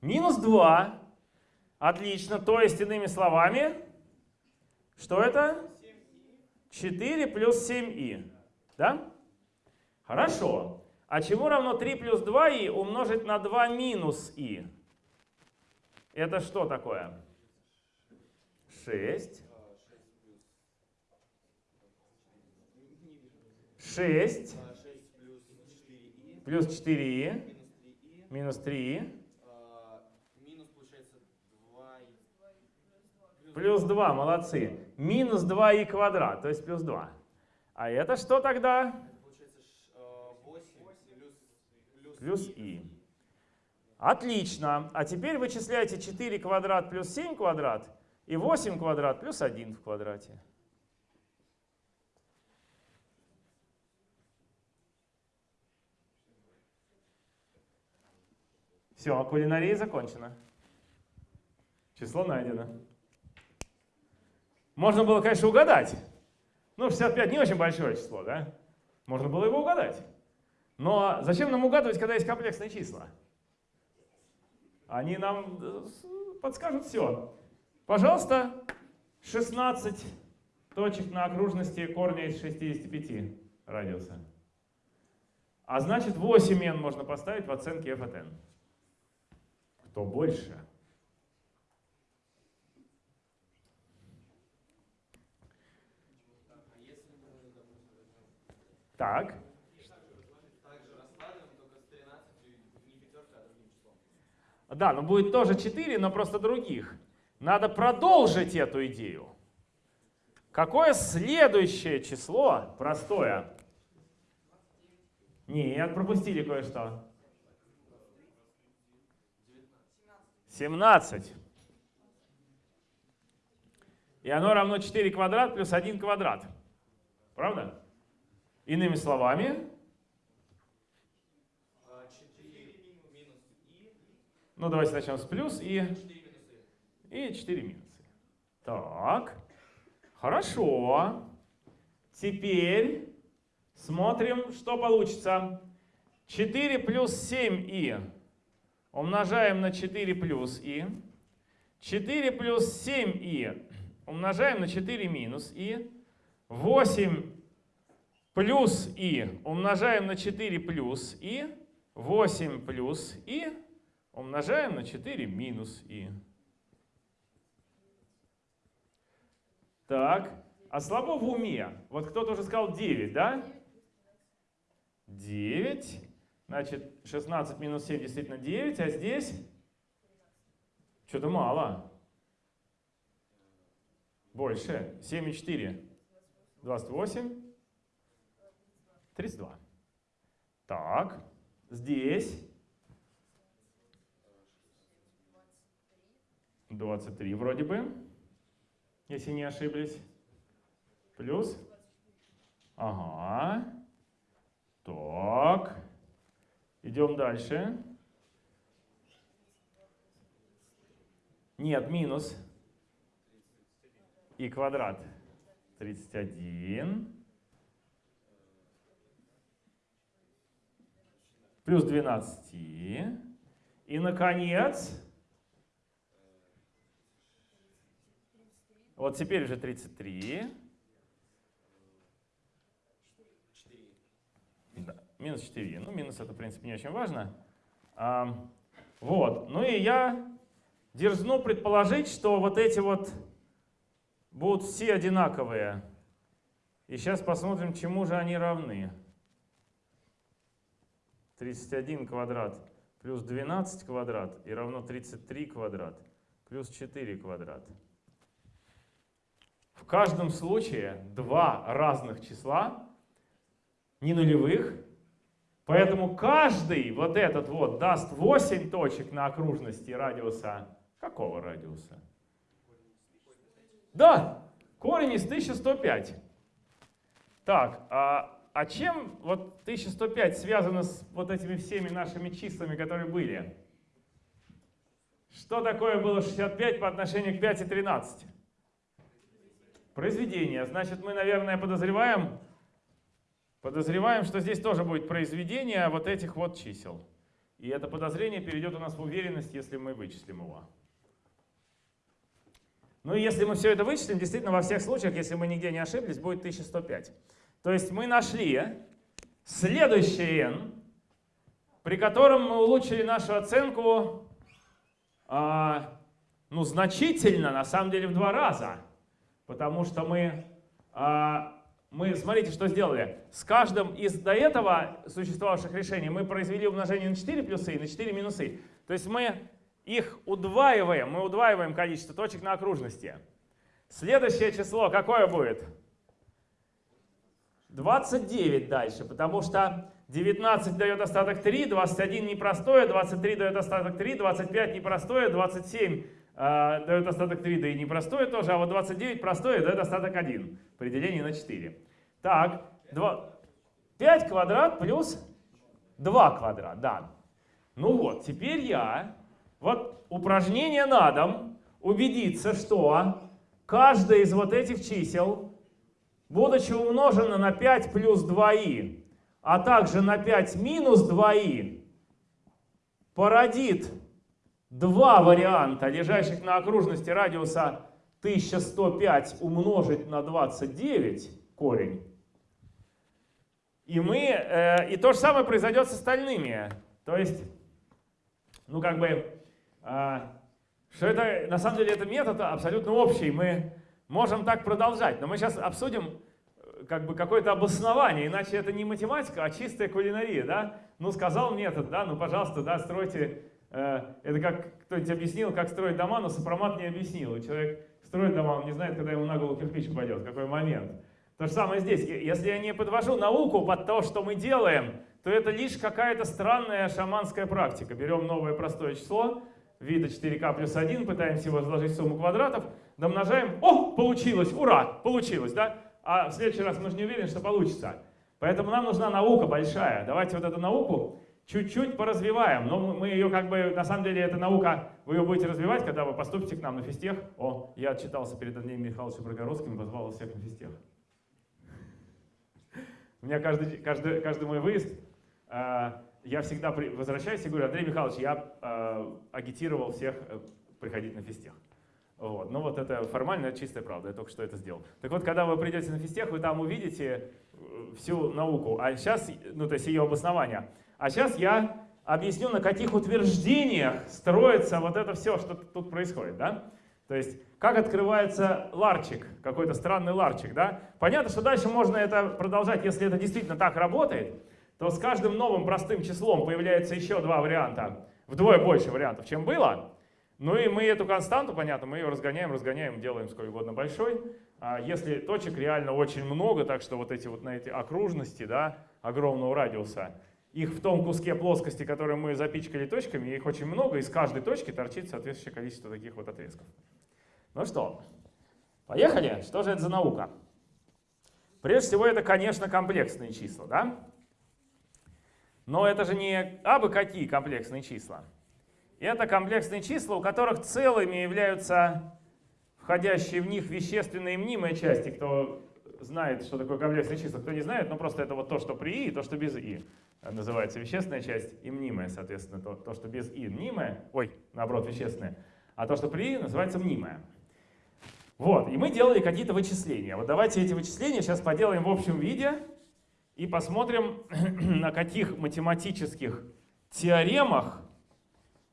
Минус 2. Отлично. То есть, иными словами, что это? 4 плюс 7i. Да? Хорошо. А чему равно 3 плюс 2i умножить на 2 минус i? Это что такое? 6. 6 А, 6 плюс 4и плюс 4i минус минус 3и 3i а, минус получается 2 и плюс 2. Молодцы. Минус 2i квадрат, то есть плюс 2. А это что тогда? Это получается ш- 8 плюс i. Отлично. А теперь вычисляйте 4 квадрат плюс 7 квадрат и 8 квадрат плюс 1 в квадрате. Все, кулинария закончена. Число найдено. Можно было, конечно, угадать. Ну, 65 не очень большое число, да? Можно было его угадать. Но зачем нам угадывать, когда есть комплексные числа? Они нам э, подскажут все. Пожалуйста, 16 точек на окружности корня из 65 радиуса. А значит 8 n можно поставить в оценке f от n. Кто больше? А если мы, допустим, возьмем Так, так же раскладываем, только с 13 не пятеркой, а другим числом. да, но будет тоже 4, но просто других. Надо продолжить эту идею. Какое следующее число, простое, Нет, пропустили кое-что. 17. И оно равно 4 квадрат плюс 1 квадрат. Правда? Иными словами, 4 минус и ну давайте начнем с плюс и, 4 минусы. и 4 минусы. Так, хорошо. Теперь смотрим, что получится. 4 плюс 7и умножаем на 4 плюс и. 4 плюс 7и умножаем на 4 минус и. 8 плюс и умножаем на 4 плюс и. 8 плюс и умножаем на 4 минус и. Так, а слабо в уме? Вот кто-то уже сказал 9, да? 9. Значит, 16 минус 7 действительно 9, а здесь что-то мало. Больше. 7 и 4. 28. 32. Так, здесь 23 вроде бы, если не ошиблись. Плюс. Ага. Так. Идем дальше. Нет, минус. И квадрат. 31. Плюс 12. И, наконец, вот теперь уже 33. 4. Да, минус 4. Ну, минус это, в принципе, не очень важно. А, вот. Ну и я дерзну предположить, что вот эти вот будут все одинаковые. И сейчас посмотрим, чему же они равны. 31 квадрат плюс 12 квадрат и равно 33 квадрат плюс 4 квадрат. В каждом случае два разных числа, не нулевых, поэтому каждый вот этот вот даст 8 точек на окружности радиуса. Какого радиуса? Да, корень из 1105. Так, а, а чем вот 1105 связано с вот этими всеми нашими числами, которые были? Что такое было 65 по отношению к 5 и 13? Произведение. Значит, мы, наверное, подозреваем, подозреваем, что здесь тоже будет произведение вот этих вот чисел. И это подозрение перейдет у нас в уверенность, если мы вычислим его. Ну и если мы все это вычислим, действительно во всех случаях, если мы нигде не ошиблись, будет 1105. То есть мы нашли следующее n, при котором мы улучшили нашу оценку а, ну, значительно, на самом деле в два раза. Потому что мы, а, мы, смотрите, что сделали. С каждым из до этого существовавших решений мы произвели умножение на 4 плюсы и на 4 минусы. То есть мы их удваиваем, мы удваиваем количество точек на окружности. Следующее число какое будет? 29 дальше, потому что 19 дает остаток 3, 21 непростое, 23 дает остаток 3, 25 непростое, 27 э, дает остаток 3, да и непростое тоже, а вот 29 простое дает остаток 1 при делении на 4. Так, 2, 5 квадрат плюс 2 квадрат, да. Ну вот, теперь я, вот упражнение на дом, убедиться, что каждое из вот этих чисел будучи умножено на 5 плюс 2i, а также на 5 минус 2i, породит два варианта, лежащих на окружности радиуса 1105 умножить на 29 корень. И, мы, э, и то же самое произойдет с остальными. То есть, ну как бы, э, что это, на самом деле это метод абсолютно общий. Мы можем так продолжать, но мы сейчас обсудим э, как бы какое-то обоснование, иначе это не математика, а чистая кулинария, да? Ну, сказал метод, да, ну, пожалуйста, да, стройте, э, это как кто-нибудь объяснил, как строить дома, но сопромат не объяснил, и человек строит дома, он не знает, когда ему на голову кирпич упадет, какой момент. То же самое здесь, если я не подвожу науку под то, что мы делаем, то это лишь какая-то странная шаманская практика. Берем новое простое число, вида 4k плюс 1, пытаемся его разложить в сумму квадратов, домножаем, о, получилось, ура, получилось, да? А в следующий раз мы же не уверены, что получится. Поэтому нам нужна наука большая. Давайте вот эту науку чуть-чуть поразвиваем. Но мы ее как бы, на самом деле, эта наука, вы ее будете развивать, когда вы поступите к нам на физтех. О, я отчитался перед Андреем Михайловичем Прогородским и позвал всех на физтех. У меня каждый, каждый, каждый мой выезд, э, я всегда возвращаюсь и говорю, Андрей Михайлович, я э, агитировал всех э, приходить на физтех. Вот. Ну вот это формально, чистая правда, я только что это сделал. Так вот, когда вы придете на физтех, вы там увидите э, всю науку, а сейчас, ну то есть ее обоснование. А сейчас я объясню, на каких утверждениях строится вот это все, что тут происходит. Да? То есть, как открывается ларчик, какой-то странный ларчик. Да? Понятно, что дальше можно это продолжать, если это действительно так работает, то с каждым новым простым числом появляется еще два варианта, вдвое больше вариантов, чем было. Ну и мы эту константу, понятно, мы ее разгоняем, разгоняем, делаем сколь угодно большой. А если точек реально очень много, так что вот эти вот на эти окружности, да, огромного радиуса, их в том куске плоскости, который мы запичкали точками, их очень много, и с каждой точки торчит соответствующее количество таких вот отрезков. Ну что, поехали? Что же это за наука? Прежде всего, это, конечно, комплексные числа, да? Но это же не абы какие комплексные числа. Это комплексные числа, у которых целыми являются входящие в них вещественные и мнимые части. Кто знает, что такое комплексные числа, кто не знает, ну просто это вот то, что при и, и то, что без и. Называется вещественная часть и мнимая, соответственно, то, то, что без и мнимое, ой, наоборот, вещественное, а то, что при и, называется мнимое. Вот, и мы делали какие-то вычисления. Вот давайте эти вычисления сейчас поделаем в общем виде и посмотрим, на каких математических теоремах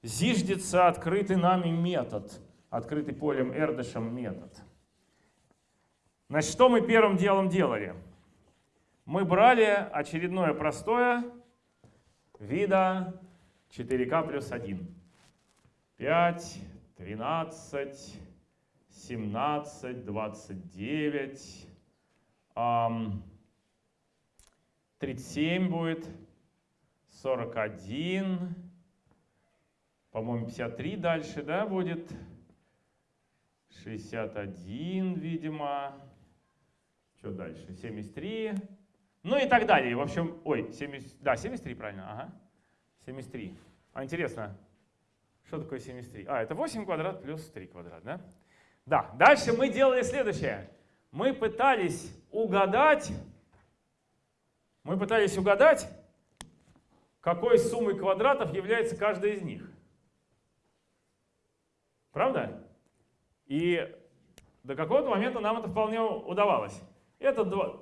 зиждется открытый нами метод, открытый полем Эрдышем метод. Значит, что мы первым делом делали? Мы брали очередное простое вида 4К плюс 1. 5, 13, 17, 29, 37 будет, 41, по-моему, 53 дальше, да, будет. 61, видимо. Что дальше? 73. Ну и так далее. В общем, ой, 70, да, 73, правильно, ага. 73. А интересно, что такое 73? А, это 8 квадрат плюс 3 квадрат, да? Да, дальше мы делали следующее. Мы пытались угадать, мы пытались угадать, какой суммой квадратов является каждая из них. Правда? И до какого-то момента нам это вполне удавалось. Это 2,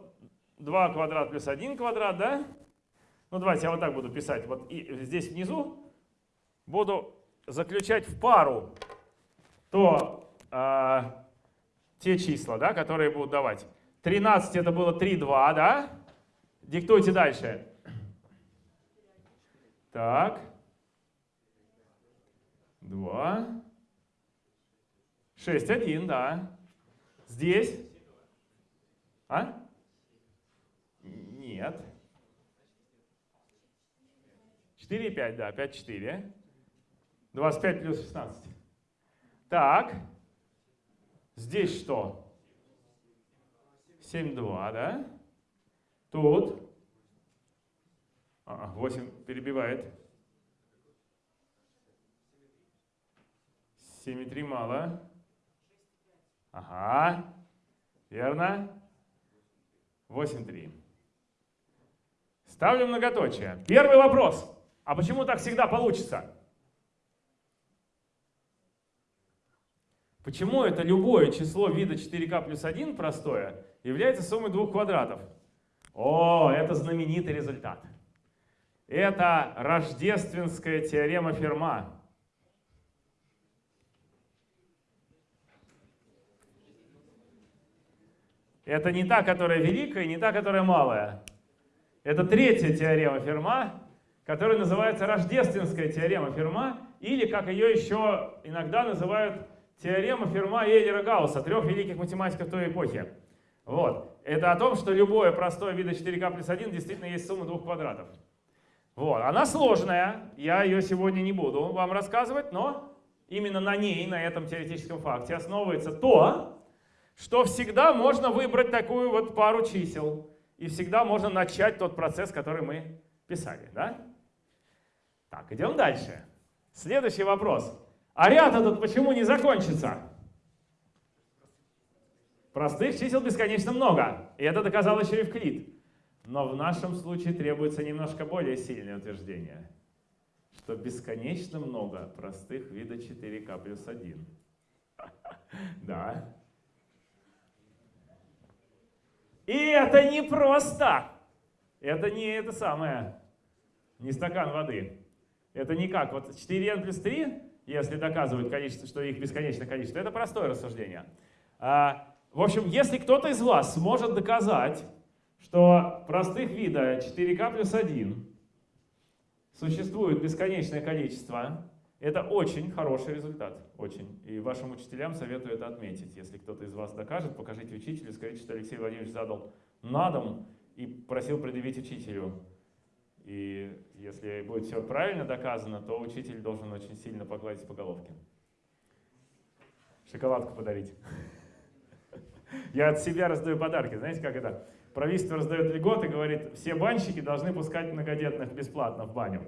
2 квадрат плюс 1 квадрат, да? Ну давайте я вот так буду писать. Вот и здесь внизу буду заключать в пару то а, те числа, да, которые будут давать. 13 это было 3, 2, да? Диктуйте дальше. Так. 2. 6, 1, да. Здесь? А? Нет. 4 и 5, да, 5, 4. 25 плюс 16. Так. Здесь что? 7, 2, да? Тут. А, 8 перебивает. 7 и 3 мало. Ага, верно. 8,3. Ставлю многоточие. Первый вопрос. А почему так всегда получится? Почему это любое число вида 4k плюс 1 простое является суммой двух квадратов? О, это знаменитый результат. Это рождественская теорема Ферма. Это не та, которая великая, не та, которая малая. Это третья теорема Ферма, которая называется рождественская теорема Ферма, или, как ее еще иногда называют, теорема Ферма и Эйлера Гаусса, трех великих математиков той эпохи. Вот. Это о том, что любое простое вида 4К плюс 1 действительно есть сумма двух квадратов. Вот, она сложная, я ее сегодня не буду вам рассказывать, но именно на ней, на этом теоретическом факте основывается то, что всегда можно выбрать такую вот пару чисел, и всегда можно начать тот процесс, который мы писали. Да? Так, идем дальше. Следующий вопрос. А ряд этот почему не закончится? Простых чисел бесконечно много, и это доказал еще Евклид. Но в нашем случае требуется немножко более сильное утверждение, что бесконечно много простых вида 4k плюс 1. Да. И это не просто. Это не это самое, не стакан воды. Это не как. Вот 4n плюс 3, если доказывают количество, что их бесконечное количество, это простое рассуждение. А, в общем, если кто-то из вас сможет доказать, что простых вида 4k плюс 1 существует бесконечное количество, это очень хороший результат, очень. И вашим учителям советую это отметить. Если кто-то из вас докажет, покажите учителю, скажите, что Алексей Владимирович задал на дом и просил предъявить учителю. И если будет все правильно доказано, то учитель должен очень сильно погладить по головке. Шоколадку подарить. Я от себя раздаю подарки. Знаете, как это? Правительство раздает льготы, говорит, все банщики должны пускать многодетных бесплатно в баню.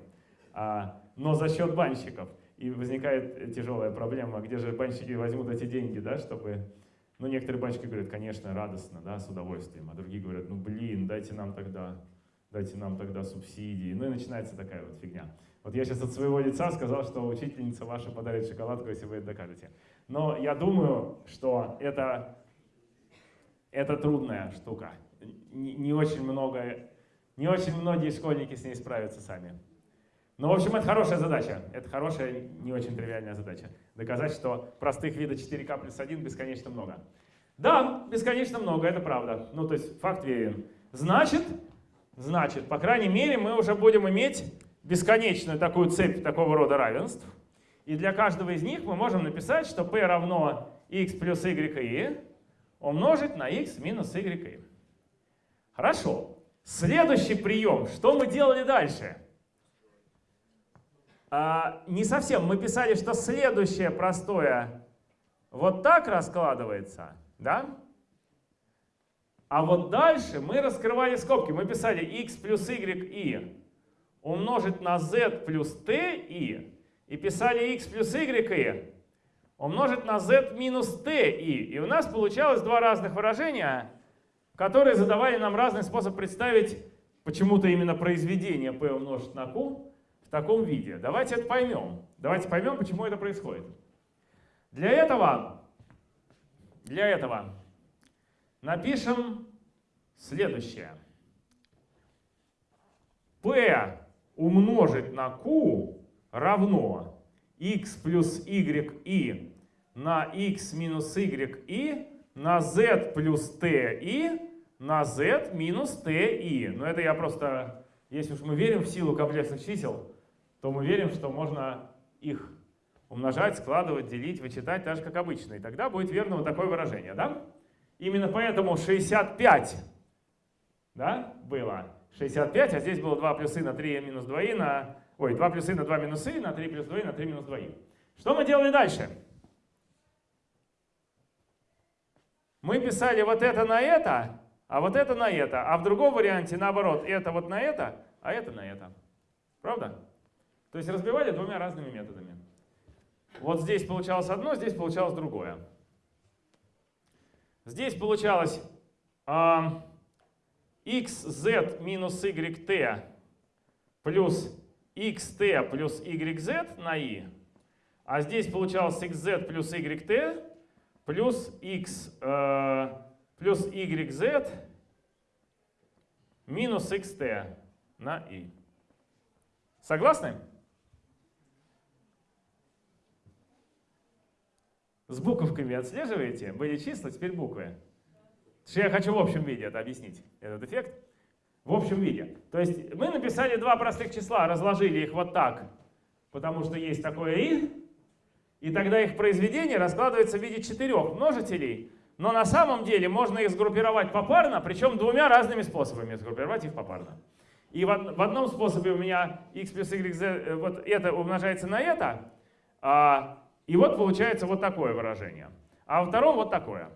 А, но за счет банщиков. И возникает тяжелая проблема, где же банщики возьмут эти деньги, да, чтобы... Ну, некоторые банщики говорят, конечно, радостно, да, с удовольствием, а другие говорят, ну, блин, дайте нам тогда, дайте нам тогда субсидии. Ну и начинается такая вот фигня. Вот я сейчас от своего лица сказал, что учительница ваша подарит шоколадку, если вы это докажете. Но я думаю, что это, это трудная штука. Не, очень много, не очень многие школьники с ней справятся сами. Ну, в общем, это хорошая задача. Это хорошая, не очень тривиальная задача. Доказать, что простых видов 4К плюс 1 бесконечно много. Да, бесконечно много, это правда. Ну, то есть факт верен. Значит, значит, по крайней мере, мы уже будем иметь бесконечную такую цепь такого рода равенств. И для каждого из них мы можем написать, что p равно x плюс y и умножить на x минус y. Хорошо. Следующий прием. Что мы делали дальше? А, не совсем. Мы писали, что следующее простое вот так раскладывается, да? А вот дальше мы раскрывали скобки. Мы писали x плюс y и умножить на z плюс t и. И писали x плюс y и умножить на z минус t и. И у нас получалось два разных выражения, которые задавали нам разный способ представить почему-то именно произведение p умножить на q в таком виде. Давайте это поймем. Давайте поймем, почему это происходит. Для этого, для этого напишем следующее. p умножить на q равно x плюс y и на x минус y и на z плюс t и на z минус t и. Но это я просто, если уж мы верим в силу комплексных чисел, то мы верим, что можно их умножать, складывать, делить, вычитать так же, как обычно. И тогда будет верно вот такое выражение. Да? Именно поэтому 65 да, было. 65, а здесь было 2 плюс и на 3 минус 2 и на... Ой, 2 плюс и на 2 минус и на 3 плюс 2 и на 3 минус 2 и. Что мы делали дальше? Мы писали вот это на это, а вот это на это. А в другом варианте наоборот, это вот на это, а это на это. Правда? То есть разбивали двумя разными методами. Вот здесь получалось одно, здесь получалось другое. Здесь получалось xz минус yt плюс xt плюс yz на i. А здесь получалось xz плюс yt плюс x э, плюс yz минус xt на i. Согласны? С буковками отслеживаете? Были числа, теперь буквы. Что я хочу в общем виде это объяснить, этот эффект. В общем виде. То есть мы написали два простых числа, разложили их вот так, потому что есть такое и, и тогда их произведение раскладывается в виде четырех множителей, но на самом деле можно их сгруппировать попарно, причем двумя разными способами сгруппировать их попарно. И в, од- в одном способе у меня x плюс yz, э, вот это умножается на это, а, и вот получается вот такое выражение. А во втором вот такое.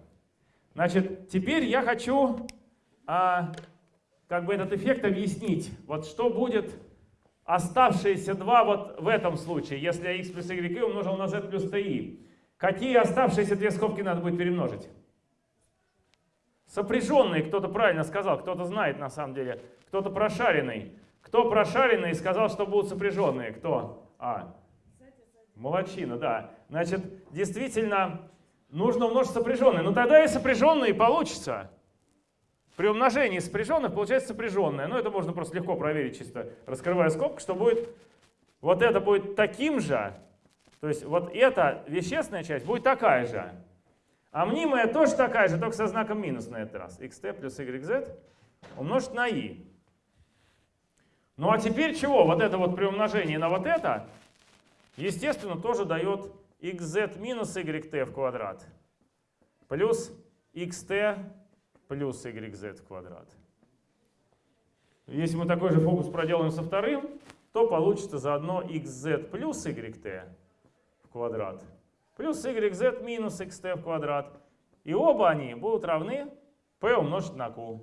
Значит, теперь я хочу а, как бы этот эффект объяснить. Вот что будет оставшиеся два вот в этом случае, если x плюс y умножил на z плюс ti. Какие оставшиеся две скобки надо будет перемножить? Сопряженные, кто-то правильно сказал, кто-то знает на самом деле, кто-то прошаренный. Кто прошаренный сказал, что будут сопряженные? Кто? А, молодчина, да. Значит, действительно, нужно умножить сопряженные. Ну тогда и сопряженные получится. При умножении сопряженных получается сопряженное. Ну это можно просто легко проверить, чисто раскрывая скобку, что будет, вот это будет таким же, то есть вот эта вещественная часть будет такая же. А мнимая тоже такая же, только со знаком минус на этот раз. xt плюс yz умножить на i. Ну а теперь чего? Вот это вот при умножении на вот это, естественно, тоже дает xz минус yt в квадрат плюс xt плюс yz в квадрат. Если мы такой же фокус проделаем со вторым, то получится заодно xz плюс yt в квадрат плюс yz минус xt в квадрат. И оба они будут равны p умножить на q.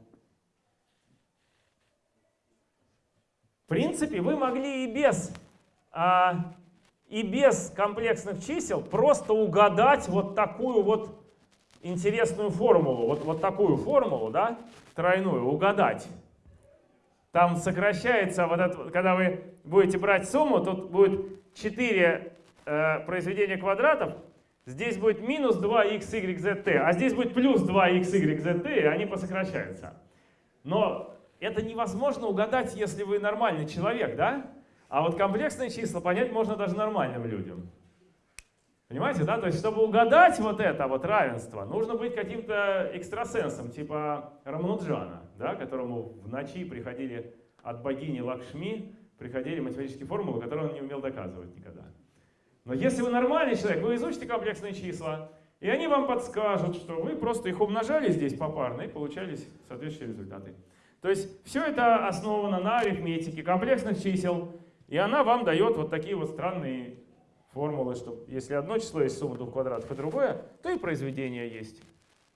В принципе, вы могли и без, а, и без комплексных чисел просто угадать вот такую вот интересную формулу, вот, вот такую формулу, да, тройную, угадать. Там сокращается, вот это, когда вы будете брать сумму, тут будет 4 э, произведения квадратов, здесь будет минус 2xyzt, а здесь будет плюс 2xyzt, и они посокращаются. Но это невозможно угадать, если вы нормальный человек, да? А вот комплексные числа понять можно даже нормальным людям. Понимаете, да? То есть, чтобы угадать вот это вот равенство, нужно быть каким-то экстрасенсом, типа Рамануджана, да, которому в ночи приходили от богини Лакшми, приходили математические формулы, которые он не умел доказывать никогда. Но если вы нормальный человек, вы изучите комплексные числа, и они вам подскажут, что вы просто их умножали здесь попарно и получались соответствующие результаты. То есть все это основано на арифметике комплексных чисел, и она вам дает вот такие вот странные формулы, что если одно число есть сумма двух квадратов и другое, то и произведение есть.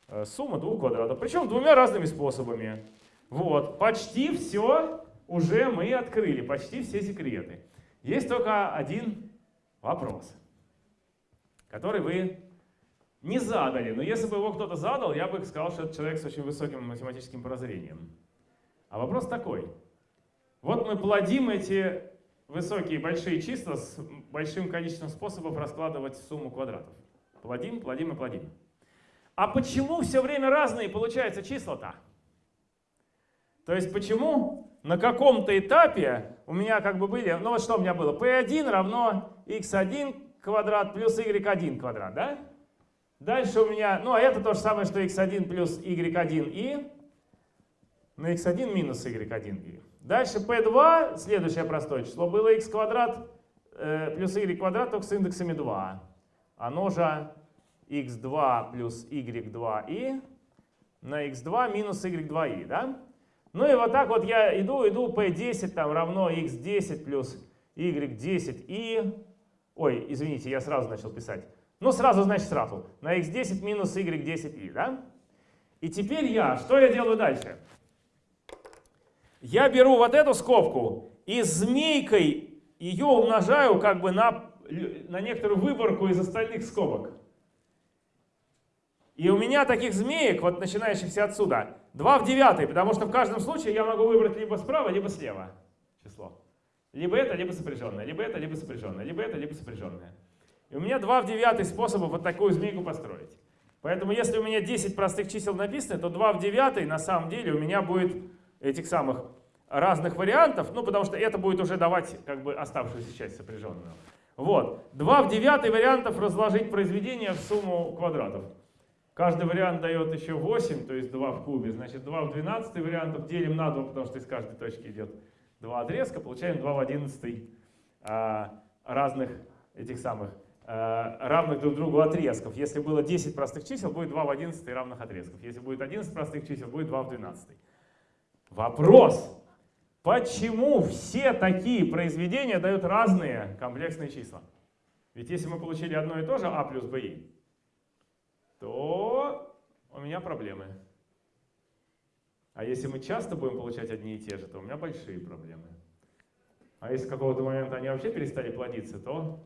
Э, Сумма двух квадратов. Причем двумя разными способами. Вот, почти все уже мы открыли, почти все секреты. Есть только один вопрос, который вы не задали. Но если бы его кто-то задал, я бы сказал, что это человек с очень высоким математическим прозрением. А вопрос такой. Вот мы плодим эти высокие большие числа с большим количеством способов раскладывать сумму квадратов. Плодим, плодим и плодим. А почему все время разные получаются числа-то? То есть почему на каком-то этапе у меня как бы были, ну вот что у меня было, p1 равно x1 квадрат плюс y1 квадрат, да? Дальше у меня, ну а это то же самое, что x1 плюс y1 и на x1 минус y1 и. Дальше p2, следующее простое число, было x квадрат э, плюс y квадрат только с индексами 2. Оно же x2 плюс y2 и на x2 минус y2 и, да? Ну и вот так вот я иду, иду, p10 там равно x10 плюс y10 и... Ой, извините, я сразу начал писать. Ну сразу, значит сразу. На x10 минус y10 и, да? И теперь я, что я делаю дальше? Я беру вот эту скобку и змейкой ее умножаю как бы на, на некоторую выборку из остальных скобок. И у меня таких змеек, вот начинающихся отсюда, 2 в 9, потому что в каждом случае я могу выбрать либо справа, либо слева число. Либо это, либо сопряженное, либо это, либо сопряженное, либо это, либо сопряженное. И у меня 2 в 9 способов вот такую змейку построить. Поэтому если у меня 10 простых чисел написаны, то 2 в 9 на самом деле у меня будет этих самых разных вариантов, ну потому что это будет уже давать как бы оставшуюся часть сопряженную. Вот. 2 в 9 вариантов разложить произведение в сумму квадратов. Каждый вариант дает еще 8, то есть 2 в кубе. Значит 2 в 12 вариантов делим на 2, потому что из каждой точки идет 2 отрезка. Получаем 2 в 11 а, разных этих самых а, равных друг другу отрезков. Если было 10 простых чисел, будет 2 в 11 равных отрезков. Если будет 11 простых чисел, будет 2 в 12. Вопрос. Почему все такие произведения дают разные комплексные числа? Ведь если мы получили одно и то же а плюс bi, то у меня проблемы. А если мы часто будем получать одни и те же, то у меня большие проблемы. А если с какого-то момента они вообще перестали плодиться, то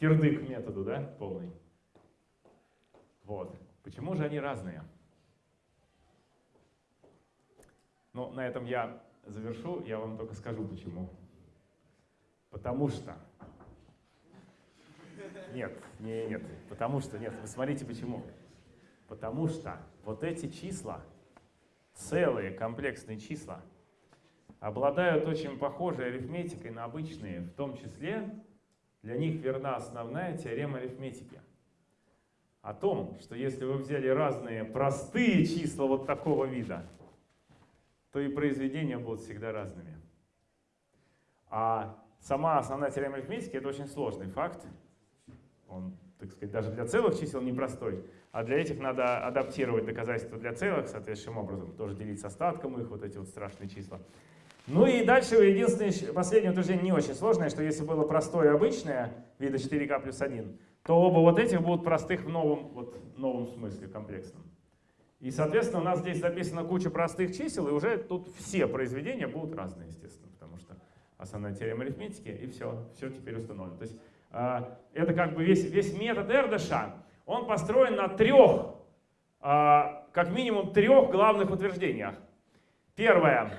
кирдык методу, да, полный. Вот. Почему же они разные? Ну, на этом я завершу, я вам только скажу почему. Потому что... Нет, не, нет, потому что, нет, вы смотрите почему. Потому что вот эти числа, целые комплексные числа, обладают очень похожей арифметикой на обычные, в том числе для них верна основная теорема арифметики. О том, что если вы взяли разные простые числа вот такого вида, то и произведения будут всегда разными. А сама основная теорема арифметики — это очень сложный факт. Он, так сказать, даже для целых чисел непростой. А для этих надо адаптировать доказательства для целых соответствующим образом. Тоже делить с остатком их, вот эти вот страшные числа. Ну и дальше единственное, последнее утверждение не очень сложное, что если было простое и обычное, вида 4k плюс 1, то оба вот этих будут простых в новом, вот, новом смысле, комплексном. И, соответственно, у нас здесь записана куча простых чисел, и уже тут все произведения будут разные, естественно, потому что основная теорема арифметики, и все, все теперь установлено. То есть э, это как бы весь, весь метод Эрдыша, он построен на трех, э, как минимум трех главных утверждениях. Первое,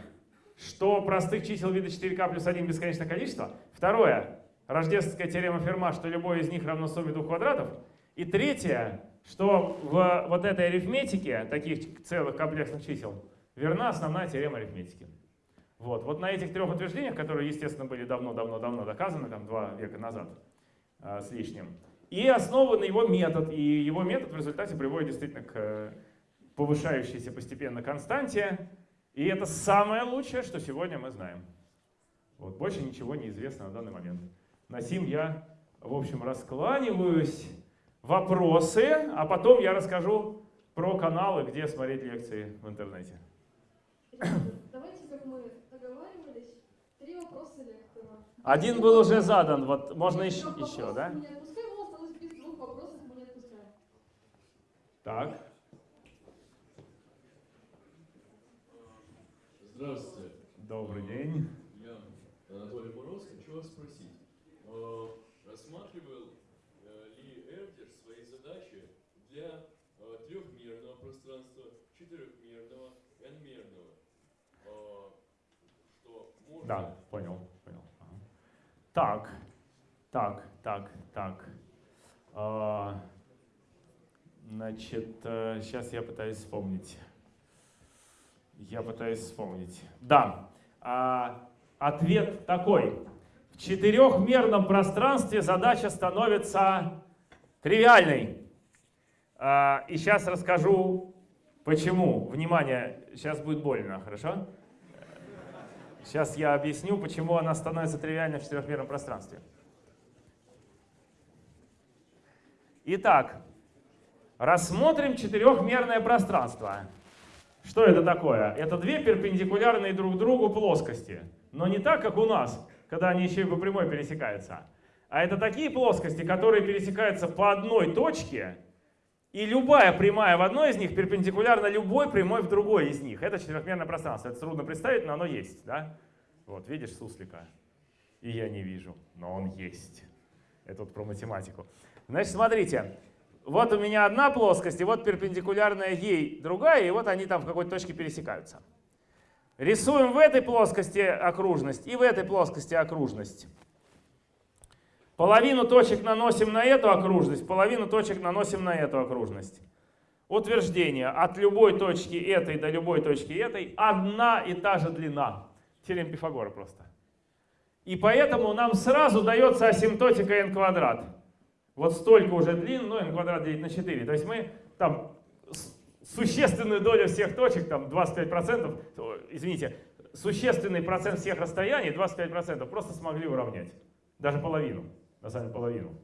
что простых чисел вида 4k плюс 1 бесконечное количество. Второе, рождественская теорема Ферма, что любое из них равно сумме двух квадратов. И третье, что в вот этой арифметике таких целых комплексных чисел верна основная теорема арифметики. Вот, вот на этих трех утверждениях, которые, естественно, были давно-давно-давно доказаны, там два века назад э, с лишним, и основан его метод. И его метод в результате приводит действительно к повышающейся постепенно константе. И это самое лучшее, что сегодня мы знаем. Вот, больше ничего не известно на данный момент. На сим я, в общем, раскланиваюсь вопросы, а потом я расскажу про каналы, где смотреть лекции в интернете. Давайте, как мы договаривались, три вопроса лектора. Один был уже задан, вот можно еще, еще да? Не отпускаем, его осталось без двух вопросов, мы не отпускаем. Так. Здравствуйте, Добрый день. я Анатолий Мороз. Хочу вас спросить, э, рассматривал э, ли Эрдер свои задачи для э, трехмерного пространства, четырехмерного, n-мерного? Э, Что можно... Да, понял, понял. Ага. Так, так, так, так. А, значит, сейчас я пытаюсь вспомнить. Я пытаюсь вспомнить. Да, а, ответ такой. В четырехмерном пространстве задача становится тривиальной. А, и сейчас расскажу, почему. Внимание, сейчас будет больно, хорошо? Сейчас я объясню, почему она становится тривиальной в четырехмерном пространстве. Итак, рассмотрим четырехмерное пространство. Что это такое? Это две перпендикулярные друг другу плоскости. Но не так, как у нас, когда они еще и по прямой пересекаются. А это такие плоскости, которые пересекаются по одной точке, и любая прямая в одной из них перпендикулярна любой прямой в другой из них. Это четырехмерное пространство. Это трудно представить, но оно есть. Да? Вот, видишь суслика? И я не вижу, но он есть. Это вот про математику. Значит, смотрите. Вот у меня одна плоскость, и вот перпендикулярная ей другая, и вот они там в какой-то точке пересекаются. Рисуем в этой плоскости окружность и в этой плоскости окружность. Половину точек наносим на эту окружность, половину точек наносим на эту окружность. Утверждение. От любой точки этой до любой точки этой одна и та же длина. Теорема Пифагора просто. И поэтому нам сразу дается асимптотика n квадрат. Вот столько уже длин, ну n квадрат делить на 4. То есть мы там существенную долю всех точек, там 25%, извините, существенный процент всех расстояний, 25%, просто смогли уравнять. Даже половину, на самом половину.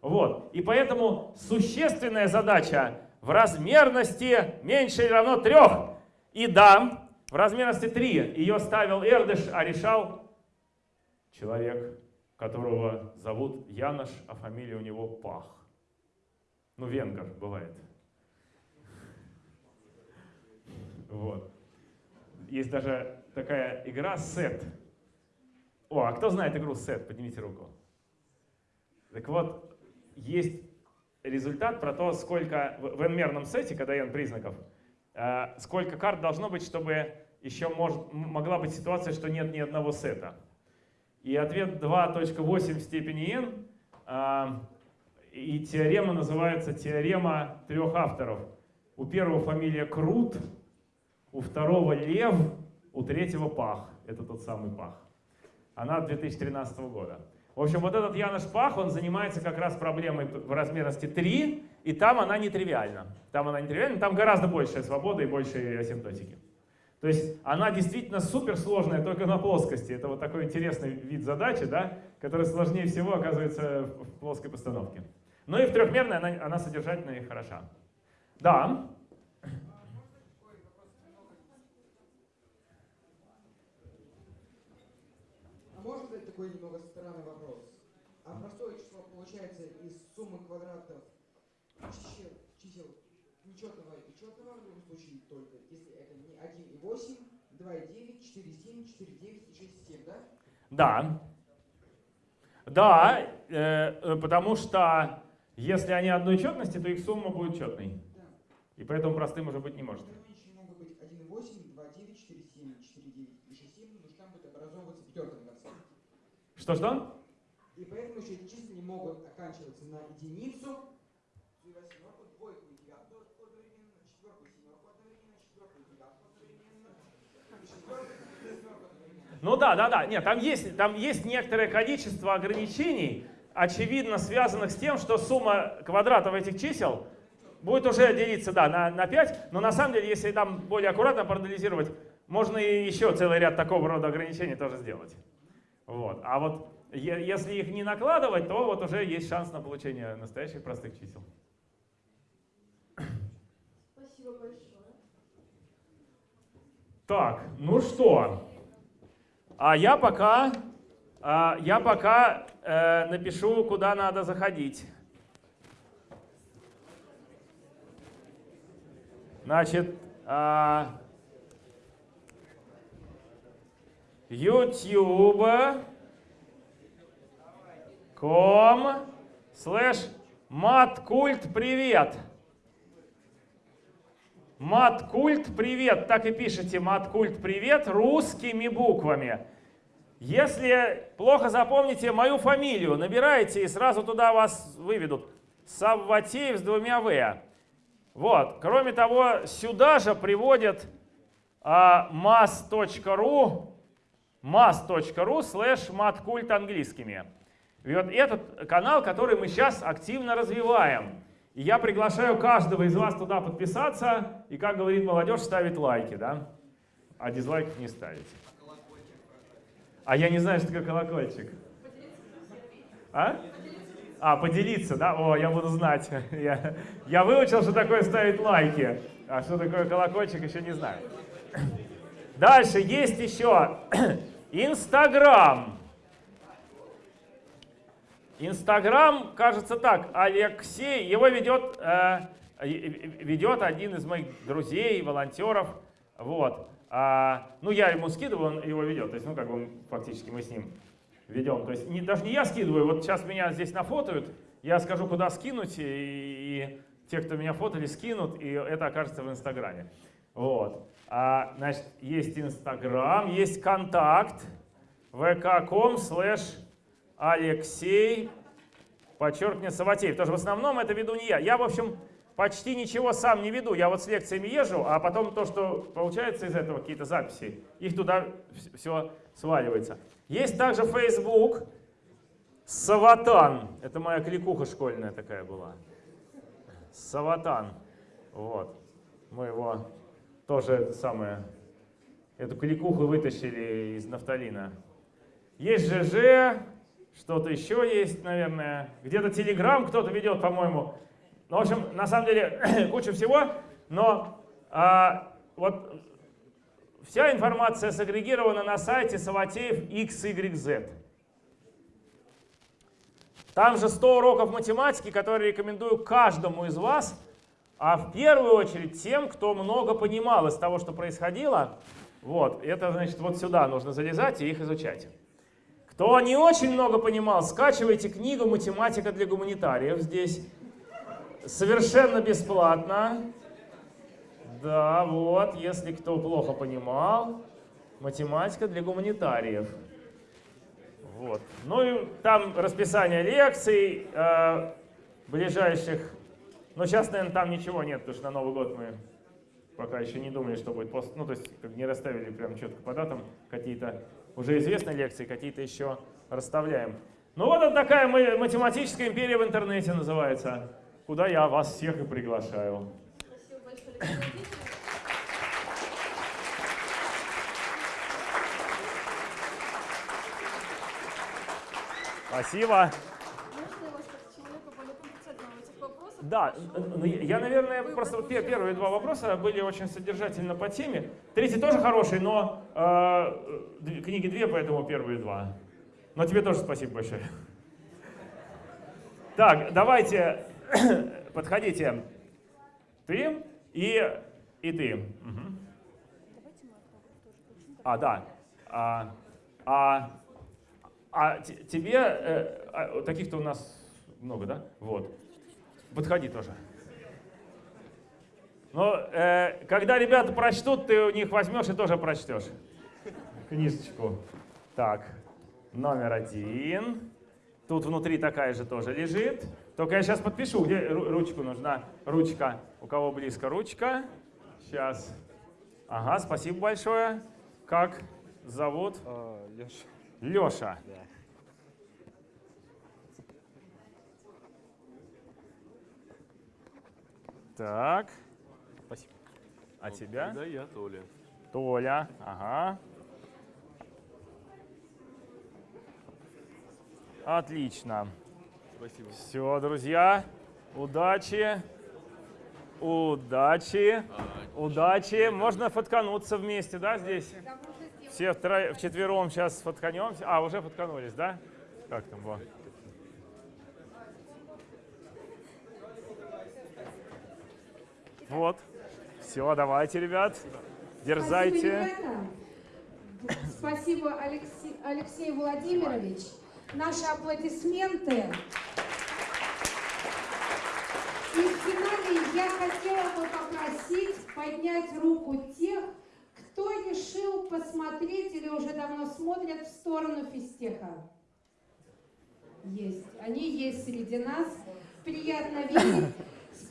Вот. И поэтому существенная задача в размерности меньше или равно 3. И да, В размерности 3 ее ставил Эрдыш, а решал человек, которого зовут Янош, а фамилия у него Пах. Ну, венгер бывает. Вот. Есть даже такая игра сет. О, а кто знает игру сет? Поднимите руку. Так вот, есть результат про то, сколько в n-мерном сете, когда n признаков, э, сколько карт должно быть, чтобы еще может, могла быть ситуация, что нет ни одного сета. И ответ 2.8 в степени n, э, и теорема называется теорема трех авторов. У первого фамилия Крут, у второго Лев, у третьего Пах. Это тот самый Пах. Она 2013 года. В общем, вот этот Янош Пах, он занимается как раз проблемой в размерности 3, и там она нетривиальна. Там она нетривиальна, там гораздо большая свобода и больше асимптотики. То есть она действительно суперсложная только на плоскости. Это вот такой интересный вид задачи, да, который сложнее всего оказывается в плоской постановке. Ну и в трехмерной она, она содержательная и хороша. Да. А можно задать такой немного странный вопрос? А простое число получается из суммы квадратов чисел, чисел нечетного и четного, в любом случае только, если это не 1,8, 2,9, 4,7, 4,9 и 6,7, да? Да. Да, э, э, потому что если они одной четности, то их сумма будет четной. Да. И поэтому простым уже быть не может. Тогда меньше могут быть 1,8, 2,9, 4,7, 4,9 и 6,7, потому что там будет образовываться пятерка в конце. Что-что? И поэтому еще могут оканчиваться на единицу, восьмерку, двойку и девятку одновременно, четверку и семерку одновременно, четверку и девятку одновременно. Ну да, да, да. Нет, там есть, там есть некоторое количество ограничений, очевидно связанных с тем, что сумма квадратов этих чисел будет уже делиться да, на, на 5, но на самом деле, если там более аккуратно проанализировать, можно и еще целый ряд такого рода ограничений тоже сделать. Вот. А вот если их не накладывать, то вот уже есть шанс на получение настоящих простых чисел. Спасибо большое. Так, ну что? А я пока, а, я пока э, напишу, куда надо заходить. Значит, а, YouTube ком слэш маткульт привет. Маткульт привет, так и пишите маткульт привет русскими буквами. Если плохо запомните мою фамилию, набираете и сразу туда вас выведут. Савватеев с двумя В. Вот. Кроме того, сюда же приводят а, mas.ru mas.ru слэш маткульт английскими. И вот этот канал, который мы сейчас активно развиваем. И я приглашаю каждого из вас туда подписаться и, как говорит молодежь, ставить лайки, да? А дизлайков не ставить. А я не знаю, что такое колокольчик. А? А, поделиться, да? О, я буду знать. Я, я выучил, что такое ставить лайки. А что такое колокольчик, еще не знаю. Дальше есть еще Инстаграм. Инстаграм, кажется так, Алексей, его ведет, э, ведет один из моих друзей, волонтеров. Вот. А, ну, я ему скидываю, он его ведет. То есть, ну, как бы фактически мы с ним ведем. То есть, не, даже не я скидываю, вот сейчас меня здесь нафотают, я скажу, куда скинуть, и, и те, кто меня фотали, скинут, и это окажется в Инстаграме. Вот. А, значит, есть Инстаграм, есть контакт, vk.com slash Алексей, подчеркни, Саватеев. Тоже в основном это веду не я. Я, в общем, почти ничего сам не веду. Я вот с лекциями езжу, а потом то, что получается из этого, какие-то записи, их туда все сваливается. Есть также Facebook, Саватан. Это моя кликуха школьная такая была. Саватан. Вот. Мы его тоже самое, эту кликуху вытащили из нафталина. Есть ЖЖ, что-то еще есть, наверное. Где-то Телеграм кто-то ведет, по-моему. Ну, в общем, на самом деле, куча всего. Но а, вот вся информация сагрегирована на сайте Саватеев XYZ. Там же 100 уроков математики, которые рекомендую каждому из вас, а в первую очередь тем, кто много понимал из того, что происходило. Вот, это значит вот сюда нужно залезать и их изучать. Кто не очень много понимал, скачивайте книгу «Математика для гуманитариев» здесь. Совершенно бесплатно. Да, вот, если кто плохо понимал, математика для гуманитариев. Вот. Ну и там расписание лекций э, ближайших. Но сейчас, наверное, там ничего нет, потому что на Новый год мы пока еще не думали, что будет пост. Ну, то есть как не расставили прям четко по датам какие-то уже известные лекции, какие-то еще расставляем. Ну вот это такая ма- математическая империя в интернете называется, куда я вас всех и приглашаю. Спасибо большое. Спасибо. Можно я вас как человека более компетентного в этих вопросах? Да, ну, я, наверное, просто первые два вопроса были очень содержательно по теме. Третий тоже хороший, но э, книги две, поэтому первые два. Но тебе тоже спасибо большое. Так, давайте, подходите. Ты и, и ты. А, да. А, а, а те- тебе, э, а, таких-то у нас много, да? Вот. Подходи тоже. Но э, когда ребята прочтут, ты у них возьмешь и тоже прочтешь. Книжечку. Так, номер один. Тут внутри такая же тоже лежит. Только я сейчас подпишу, где ру- ручку нужна. Ручка. У кого близко ручка? Сейчас. Ага, спасибо большое. Как зовут? Леша. Леша. Да. Так. Спасибо. А тебя? Да, я Толя. Толя. Ага. Отлично. Спасибо. Все, друзья. Удачи. Удачи. Удачи. Можно фоткануться вместе, да, здесь? Все втро... вчетвером сейчас фотканемся. А, уже фотканулись, да? Как там было? Вот. Все, давайте, ребят. Дерзайте. Спасибо, Алексей, Алексей Владимирович. Наши аплодисменты. И в финале я хотела бы попросить поднять руку тех, кто решил посмотреть или уже давно смотрят в сторону физтеха. Есть. Они есть среди нас. Приятно видеть.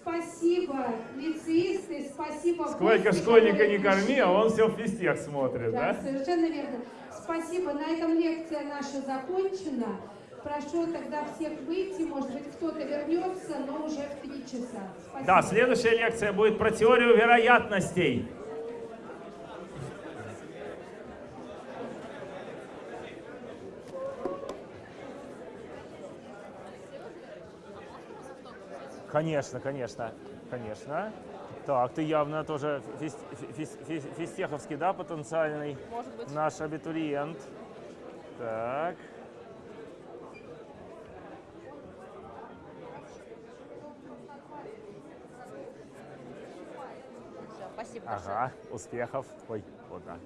Спасибо, лицеисты, спасибо. Сколько школьника не корми, а он все в физтех смотрит, Да, да? совершенно верно. Спасибо. На этом лекция наша закончена. Прошу тогда всех выйти. Может быть, кто-то вернется, но уже в три часа. Спасибо. Да, следующая лекция будет про теорию вероятностей. Конечно, конечно, конечно. Так, ты явно тоже физ- физ- физ- физтеховский, да, потенциальный Может быть. наш абитуриент. Так. Всё, Спасибо большое. Ага, успехов. Ой, вот да.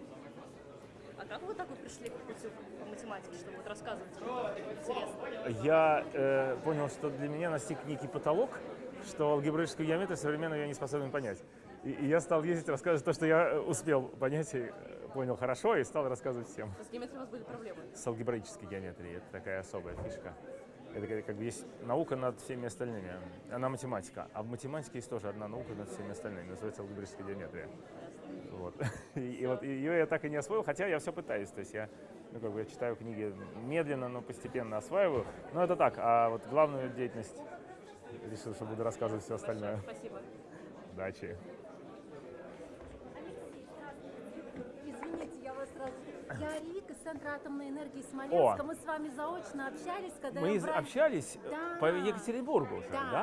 А как вы так вот пришли к пути по математике, чтобы вот рассказывать? Интересно. Я э, понял, что для меня настиг некий потолок, что алгебраическую геометрию современную я не способен понять. И, и я стал ездить рассказывать то, что я э, успел понять и э, понял хорошо, и стал рассказывать всем. С геометрией у вас были проблемы? С алгебраической геометрией это такая особая фишка. Это как, бы есть наука над всеми остальными. Она математика. А в математике есть тоже одна наука над всеми остальными. Называется алгебраическая геометрия. Вот. И, и вот ее я так и не освоил, хотя я все пытаюсь. То есть я, ну, как бы, я читаю книги медленно, но постепенно осваиваю. Но это так. А вот главную деятельность решил, что буду рассказывать все остальное. Спасибо. Удачи. Извините, я вас сразу... Я Рика из Центра атомной энергии Смоленска. О. Мы с вами заочно общались, когда Мы я брала- общались Да. по Екатеринбургу уже, Да. да?